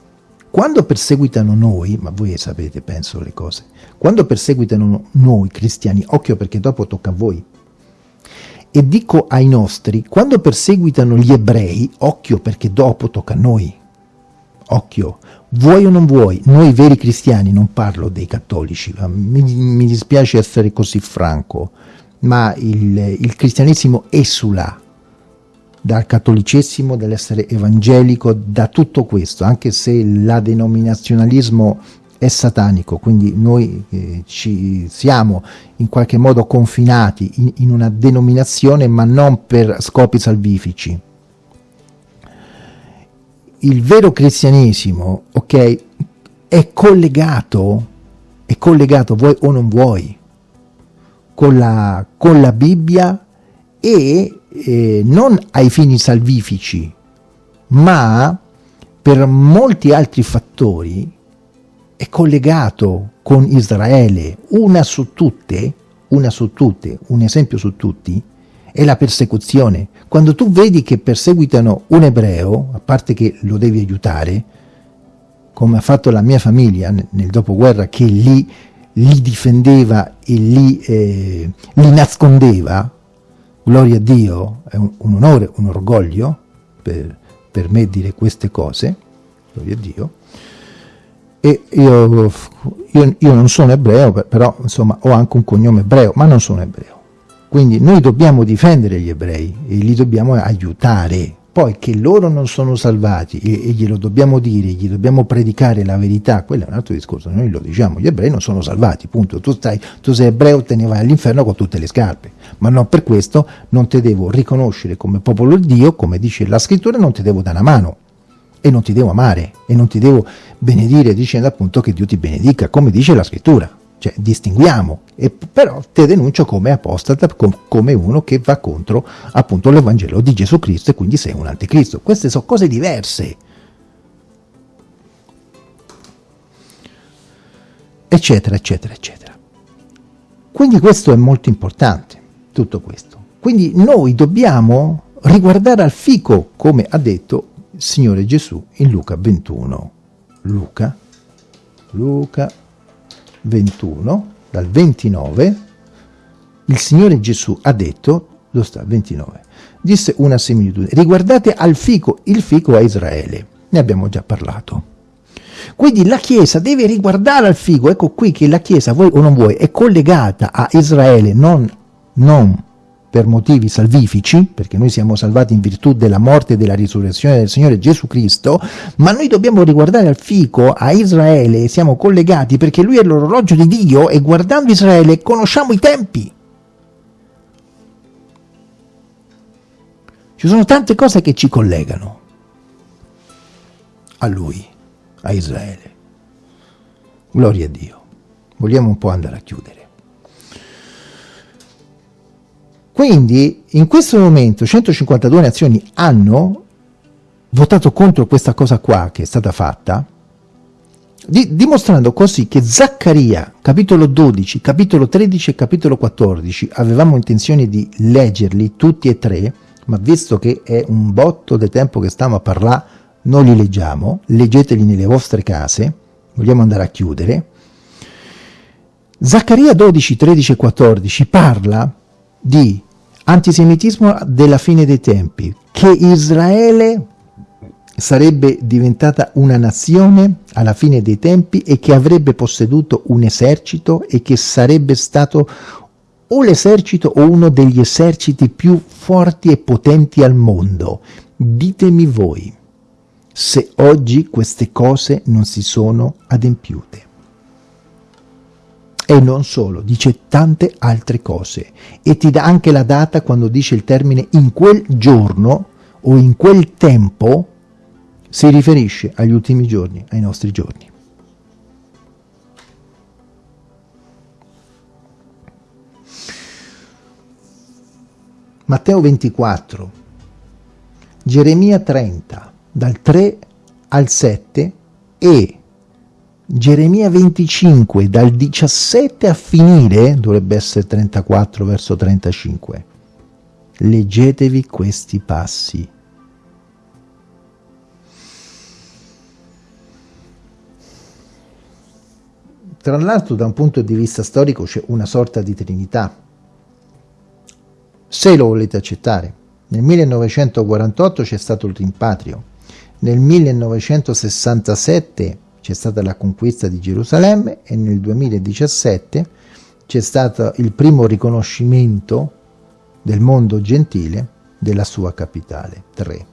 quando perseguitano noi, ma voi sapete, penso le cose, quando perseguitano noi cristiani, occhio perché dopo tocca a voi, e dico ai nostri, quando perseguitano gli ebrei, occhio perché dopo tocca a noi, occhio, vuoi o non vuoi, noi veri cristiani, non parlo dei cattolici, mi, mi dispiace essere così franco, ma il, il cristianesimo esula dal cattolicesimo, dall'essere evangelico, da tutto questo, anche se la denominazionalismo è satanico, quindi noi eh, ci siamo in qualche modo confinati in, in una denominazione ma non per scopi salvifici. Il vero cristianesimo, ok, è collegato, è collegato, vuoi o non vuoi, con la, con la Bibbia e eh, non ai fini salvifici, ma per molti altri fattori è collegato con Israele. Una su tutte, una su tutte, un esempio su tutti, è la persecuzione. Quando tu vedi che perseguitano un ebreo, a parte che lo devi aiutare, come ha fatto la mia famiglia nel dopoguerra, che lì li difendeva e li, eh, li nascondeva, gloria a Dio, è un, un onore, un orgoglio per, per, me dire queste cose, gloria a Dio, e io, io, io non sono ebreo, però insomma ho anche un cognome ebreo, ma non sono ebreo. Quindi noi dobbiamo difendere gli ebrei e li dobbiamo aiutare, poi che loro non sono salvati e, e, glielo dobbiamo dire, gli dobbiamo predicare la verità, quello è un altro discorso, noi lo diciamo, gli ebrei non sono salvati, punto. Tu, stai, tu sei ebreo, te ne vai all'inferno con tutte le scarpe, ma non per questo non ti devo riconoscere come popolo di Dio, come dice la scrittura, non ti devo dare una mano e non ti devo amare e non ti devo benedire dicendo appunto che Dio ti benedica, come dice la scrittura cioè distinguiamo, e però te denuncio come apostata, com come uno che va contro appunto l'Evangelo di Gesù Cristo e quindi sei un anticristo. Queste sono cose diverse. eccetera, eccetera, eccetera. Quindi questo è molto importante, tutto questo. Quindi noi dobbiamo riguardare al fico, come ha detto Signore Gesù in Luca 21. Luca, Luca 21, dal 29, il Signore Gesù ha detto, dove sta, 29, disse una similitudine, riguardate al fico, il fico è Israele, ne abbiamo già parlato. Quindi la Chiesa deve riguardare al figo, ecco qui che la Chiesa, vuoi o non vuoi, è collegata a Israele, non, non per motivi salvifici, perché noi siamo salvati in virtù della morte e della risurrezione del Signore Gesù Cristo, ma noi dobbiamo riguardare al fico, a Israele, siamo collegati perché lui è l'orologio di Dio e guardando Israele conosciamo i tempi. Ci sono tante cose che ci collegano a lui a Israele. Gloria a Dio. Vogliamo un po' andare a chiudere. Quindi in questo momento 152 nazioni hanno votato contro questa cosa qua che è stata fatta, di, dimostrando così che Zaccaria, capitolo 12, capitolo 13 e capitolo 14, avevamo intenzione di leggerli tutti e tre, ma visto che è un botto di tempo che stiamo a parlare non li leggiamo, leggeteli nelle vostre case, vogliamo andare a chiudere. Zaccaria 12, 13 e 14 parla di antisemitismo della fine dei tempi, che Israele sarebbe diventata una nazione alla fine dei tempi e che avrebbe posseduto un esercito e che sarebbe stato o l'esercito o uno degli eserciti più forti e potenti al mondo. Ditemi voi se oggi queste cose non si sono adempiute. E non solo, dice tante altre cose e ti dà anche la data quando dice il termine in quel giorno o in quel tempo si riferisce agli ultimi giorni, ai nostri giorni. Matteo 24, Geremia 30, dal 3 al 7 e Geremia 25 dal 17 a finire, dovrebbe essere 34 verso 35. Leggetevi questi passi. Tra l'altro da un punto di vista storico c'è una sorta di trinità, se lo volete accettare. Nel 1948 c'è stato il rimpatrio, nel 1967 c'è stata la conquista di Gerusalemme e nel 2017 c'è stato il primo riconoscimento del mondo gentile della sua capitale, 3.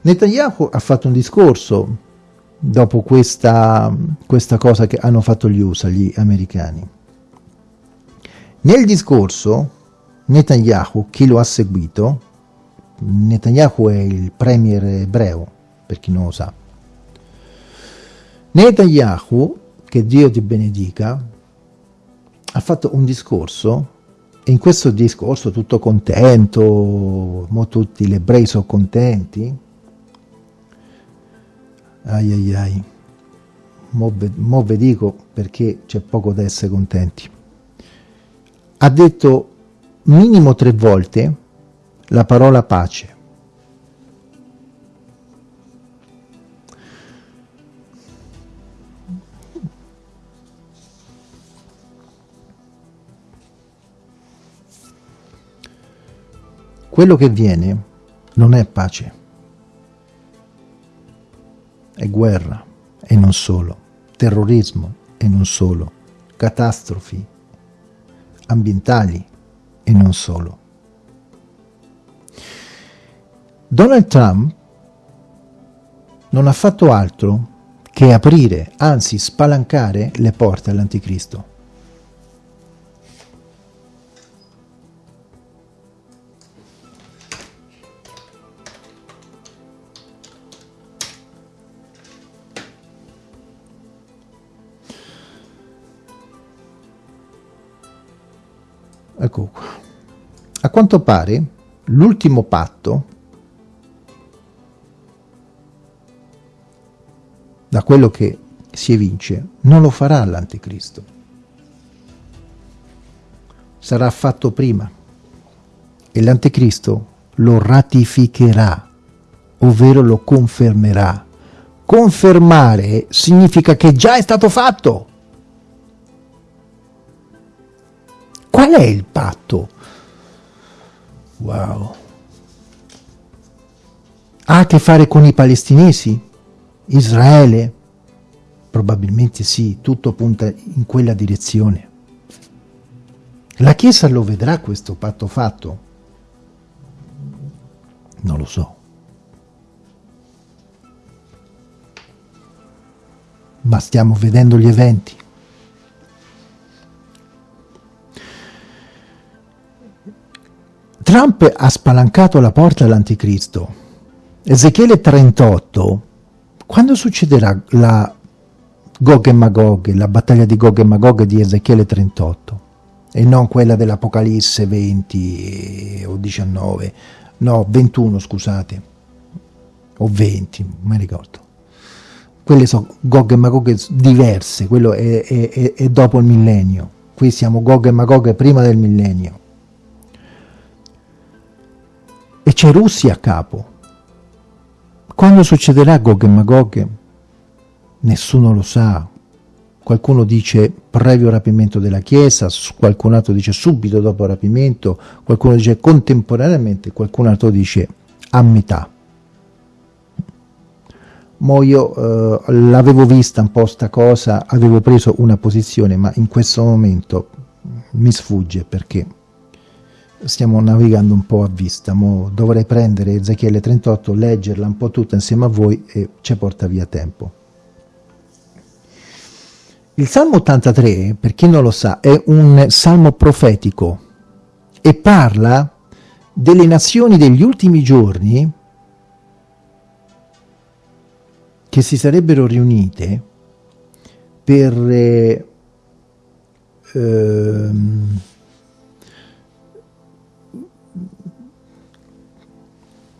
Netanyahu ha fatto un discorso dopo questa, questa cosa che hanno fatto gli USA, gli americani. Nel discorso Netanyahu, chi lo ha seguito, Netanyahu è il premier ebreo, per chi non lo sa. Netanyahu, che Dio ti benedica, ha fatto un discorso e in questo discorso tutto contento, mo tutti gli ebrei sono contenti, ai ai ai, mo, mo vi dico perché c'è poco da essere contenti. Ha detto minimo tre volte la parola pace. Quello che viene non è pace, è guerra e non solo, terrorismo e non solo, catastrofi ambientali e non solo. Donald Trump non ha fatto altro che aprire, anzi spalancare le porte all'anticristo. Ecco qua. A quanto pare l'ultimo patto da quello che si evince, non lo farà l'anticristo. Sarà fatto prima e l'anticristo lo ratificherà, ovvero lo confermerà. Confermare significa che già è stato fatto. Qual è il patto? Wow. Ha a che fare con i palestinesi? Israele? Probabilmente sì, tutto punta in quella direzione. La Chiesa lo vedrà questo patto fatto? Non lo so. Ma stiamo vedendo gli eventi. Trump ha spalancato la porta all'anticristo. Ezechiele 38, quando succederà la Gog e Magog, la battaglia di Gog e Magog di Ezechiele 38? E non quella dell'Apocalisse 20 o 19, no, 21 scusate, o 20, non mi ricordo. Quelle sono Gog e Magog diverse, quello è, è, è dopo il millennio. Qui siamo Gog e Magog prima del millennio. C'è Russia a capo. Quando succederà Gog e Magog? Nessuno lo sa. Qualcuno dice previo rapimento della Chiesa, qualcun altro dice subito dopo il rapimento, qualcuno dice contemporaneamente, qualcun altro dice a metà. Mo io eh, l'avevo vista un po' sta cosa, avevo preso una posizione, ma in questo momento mi sfugge perché stiamo navigando un po' a vista, Mo dovrei prendere Ezechiele 38, leggerla un po' tutta insieme a voi e ci porta via tempo. Il Salmo 83, per chi non lo sa, è un salmo profetico e parla delle nazioni degli ultimi giorni che si sarebbero riunite per eh, ehm,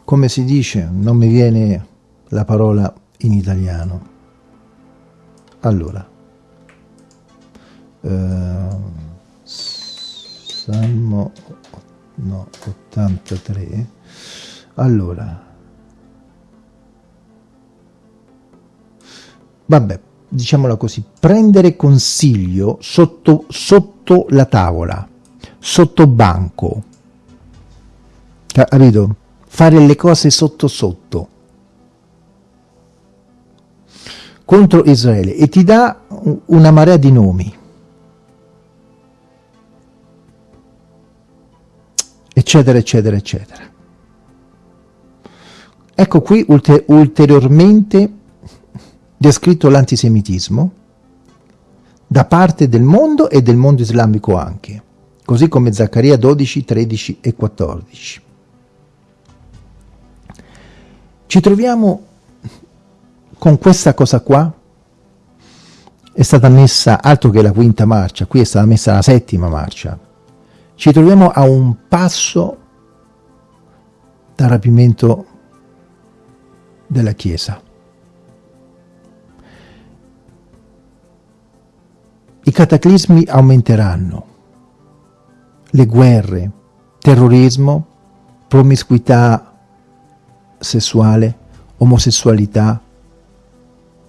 come si dice, non mi viene la parola in italiano. Allora, eh, Salmo no, 83, allora, vabbè, diciamola così, prendere consiglio sotto, sotto la tavola, sotto banco, capito? Fare le cose sotto sotto contro Israele e ti dà una marea di nomi. eccetera, eccetera, eccetera. Ecco qui ulter ulteriormente descritto l'antisemitismo da parte del mondo e del mondo islamico anche, così come Zaccaria 12, 13 e 14. Ci troviamo con questa cosa qua, è stata messa altro che la quinta marcia, qui è stata messa la settima marcia. Ci troviamo a un passo dal rapimento della Chiesa. I cataclismi aumenteranno, le guerre, terrorismo, promiscuità sessuale, omosessualità.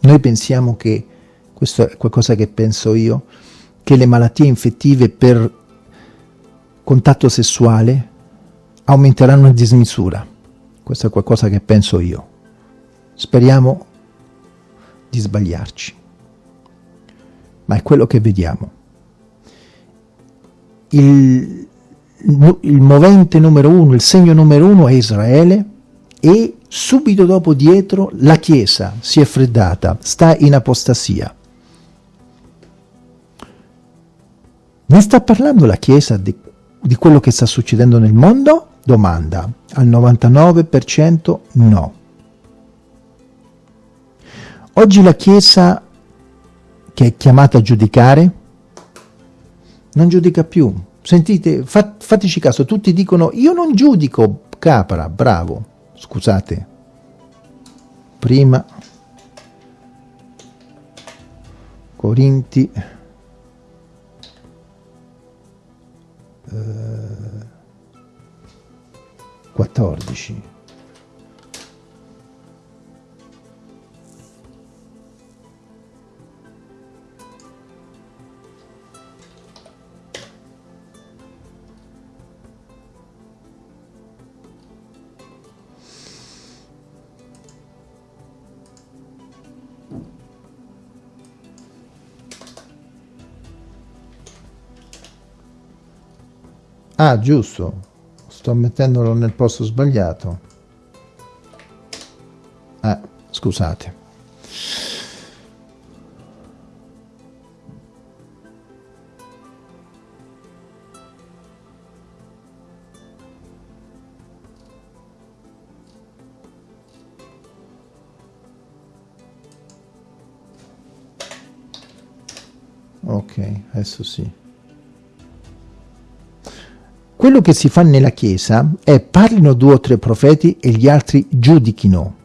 Noi pensiamo che, questo è qualcosa che penso io, che le malattie infettive per contatto sessuale aumenteranno a dismisura. Questo è qualcosa che penso io. Speriamo di sbagliarci. Ma è quello che vediamo. Il, il movente numero uno, il segno numero uno è Israele, e subito dopo dietro la Chiesa si è freddata, sta in apostasia. Ne sta parlando la Chiesa di, di quello che sta succedendo nel mondo? Domanda. Al 99% no. Oggi la Chiesa che è chiamata a giudicare non giudica più. Sentite, fat, fateci caso, tutti dicono io non giudico, capra, bravo scusate. Prima. Corinti. Eh, 14 Ah, giusto. Sto mettendolo nel posto sbagliato. Ah, scusate. Ok, adesso sì. Quello che si fa nella Chiesa è parlino due o tre profeti e gli altri giudichino.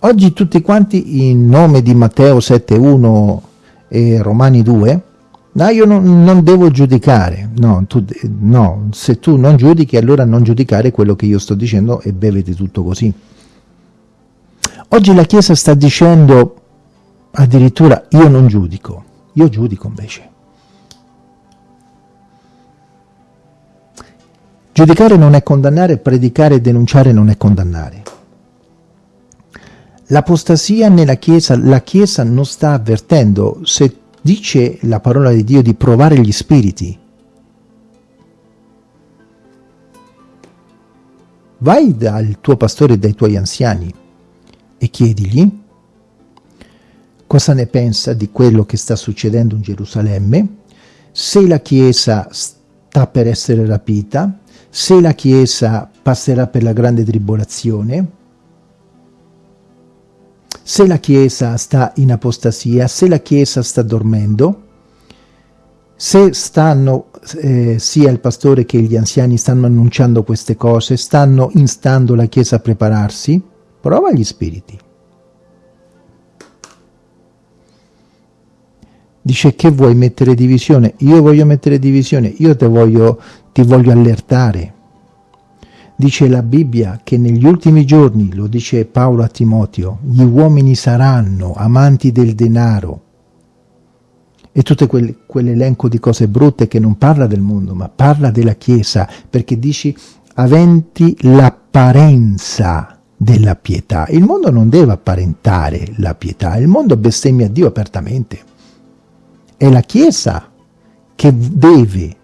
Oggi tutti quanti in nome di Matteo 7.1 e Romani 2, no, io non, non devo giudicare, no, tu, no, se tu non giudichi allora non giudicare quello che io sto dicendo e bevete tutto così. Oggi la Chiesa sta dicendo addirittura io non giudico, io giudico invece. Giudicare non è condannare, predicare e denunciare non è condannare. L'apostasia nella Chiesa, la Chiesa non sta avvertendo, se dice la parola di Dio di provare gli spiriti, vai dal tuo pastore e dai tuoi anziani e chiedigli cosa ne pensa di quello che sta succedendo in Gerusalemme, se la Chiesa sta per essere rapita, se la Chiesa passerà per la grande tribolazione, se la Chiesa sta in apostasia, se la Chiesa sta dormendo, se stanno, eh, sia il pastore che gli anziani stanno annunciando queste cose, stanno instando la Chiesa a prepararsi, prova gli spiriti. Dice che vuoi mettere divisione? Io voglio mettere divisione, io voglio ti voglio allertare. Dice la Bibbia che negli ultimi giorni, lo dice Paolo a Timoteo, gli uomini saranno amanti del denaro e tutto quel, quell'elenco di cose brutte che non parla del mondo, ma parla della Chiesa, perché dici aventi l'apparenza della pietà. Il mondo non deve apparentare la pietà, il mondo bestemmia Dio apertamente. È la Chiesa che deve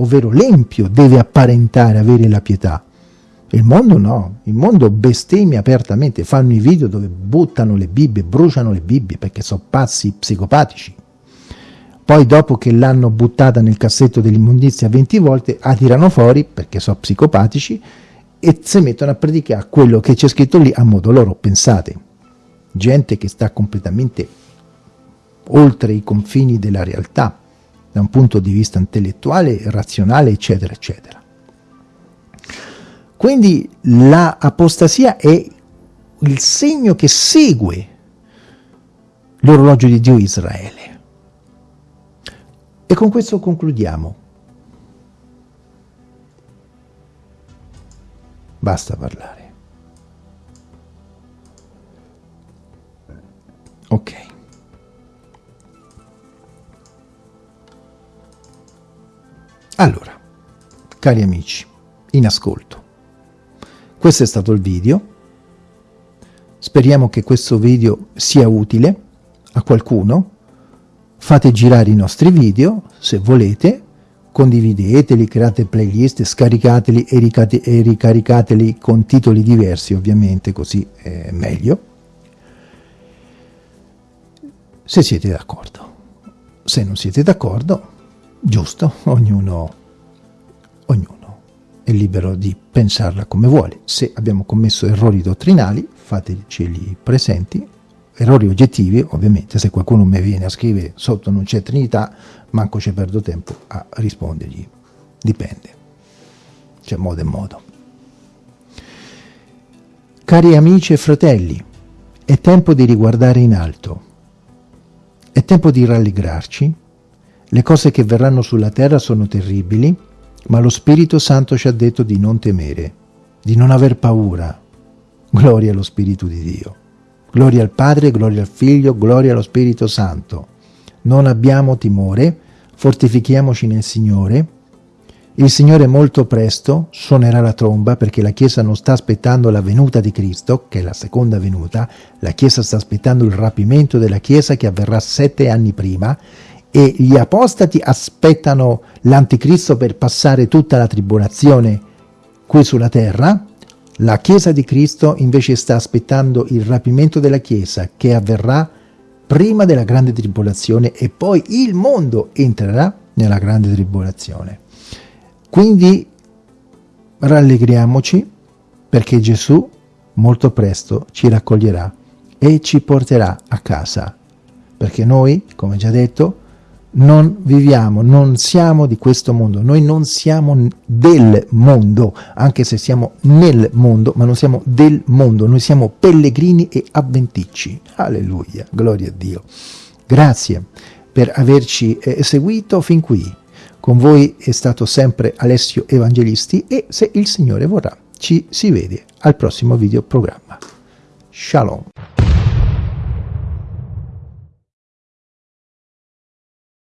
ovvero l'empio deve apparentare avere la pietà. Il mondo no, il mondo bestemmia apertamente, fanno i video dove buttano le Bibbie, bruciano le Bibbie perché sono pazzi psicopatici. Poi dopo che l'hanno buttata nel cassetto dell'immondizia 20 volte, la tirano fuori perché sono psicopatici e si mettono a predicare quello che c'è scritto lì a modo loro, pensate. Gente che sta completamente oltre i confini della realtà da un punto di vista intellettuale, razionale, eccetera, eccetera. Quindi l'apostasia è il segno che segue l'orologio di Dio Israele. E con questo concludiamo. Basta parlare. Ok. Allora, cari amici, in ascolto, questo è stato il video, speriamo che questo video sia utile a qualcuno, fate girare i nostri video se volete, condivideteli, create playlist, scaricateli e, ricaricateli con titoli diversi ovviamente, così è meglio, se siete d'accordo. Se non siete d'accordo, giusto, ognuno, ognuno è libero di pensarla come vuole. Se abbiamo commesso errori dottrinali, fateceli presenti, errori oggettivi, ovviamente, se qualcuno mi viene a scrivere sotto non c'è Trinità, manco ci perdo tempo a rispondergli. Dipende. C'è modo e modo. Cari amici e fratelli, è tempo di riguardare in alto È tempo di rallegrarci. Le cose che verranno sulla terra sono terribili, ma lo Spirito Santo ci ha detto di non temere, di non aver paura. Gloria allo Spirito di Dio. Gloria al Padre, gloria al Figlio, gloria allo Spirito Santo. Non abbiamo timore, fortifichiamoci nel Signore. Il Signore molto presto suonerà la tromba perché la Chiesa non sta aspettando la venuta di Cristo, che è la seconda venuta, la Chiesa sta aspettando il rapimento della Chiesa che avverrà sette anni prima e gli apostati aspettano l'anticristo per passare tutta la tribolazione qui sulla terra, la Chiesa di Cristo invece sta aspettando il rapimento della Chiesa che avverrà prima della grande tribolazione e poi il mondo entrerà nella grande tribolazione. Quindi rallegriamoci perché Gesù molto presto ci raccoglierà e ci porterà a casa, perché noi, come già detto, non viviamo, non siamo di questo mondo, noi non siamo del mondo, anche se siamo nel mondo, ma non siamo del mondo, noi siamo pellegrini e avventicci. Alleluia, gloria a Dio. Grazie per averci eh, seguito fin qui. Con voi è stato sempre Alessio Evangelisti e se il Signore vorrà ci si vede al prossimo video programma. Shalom.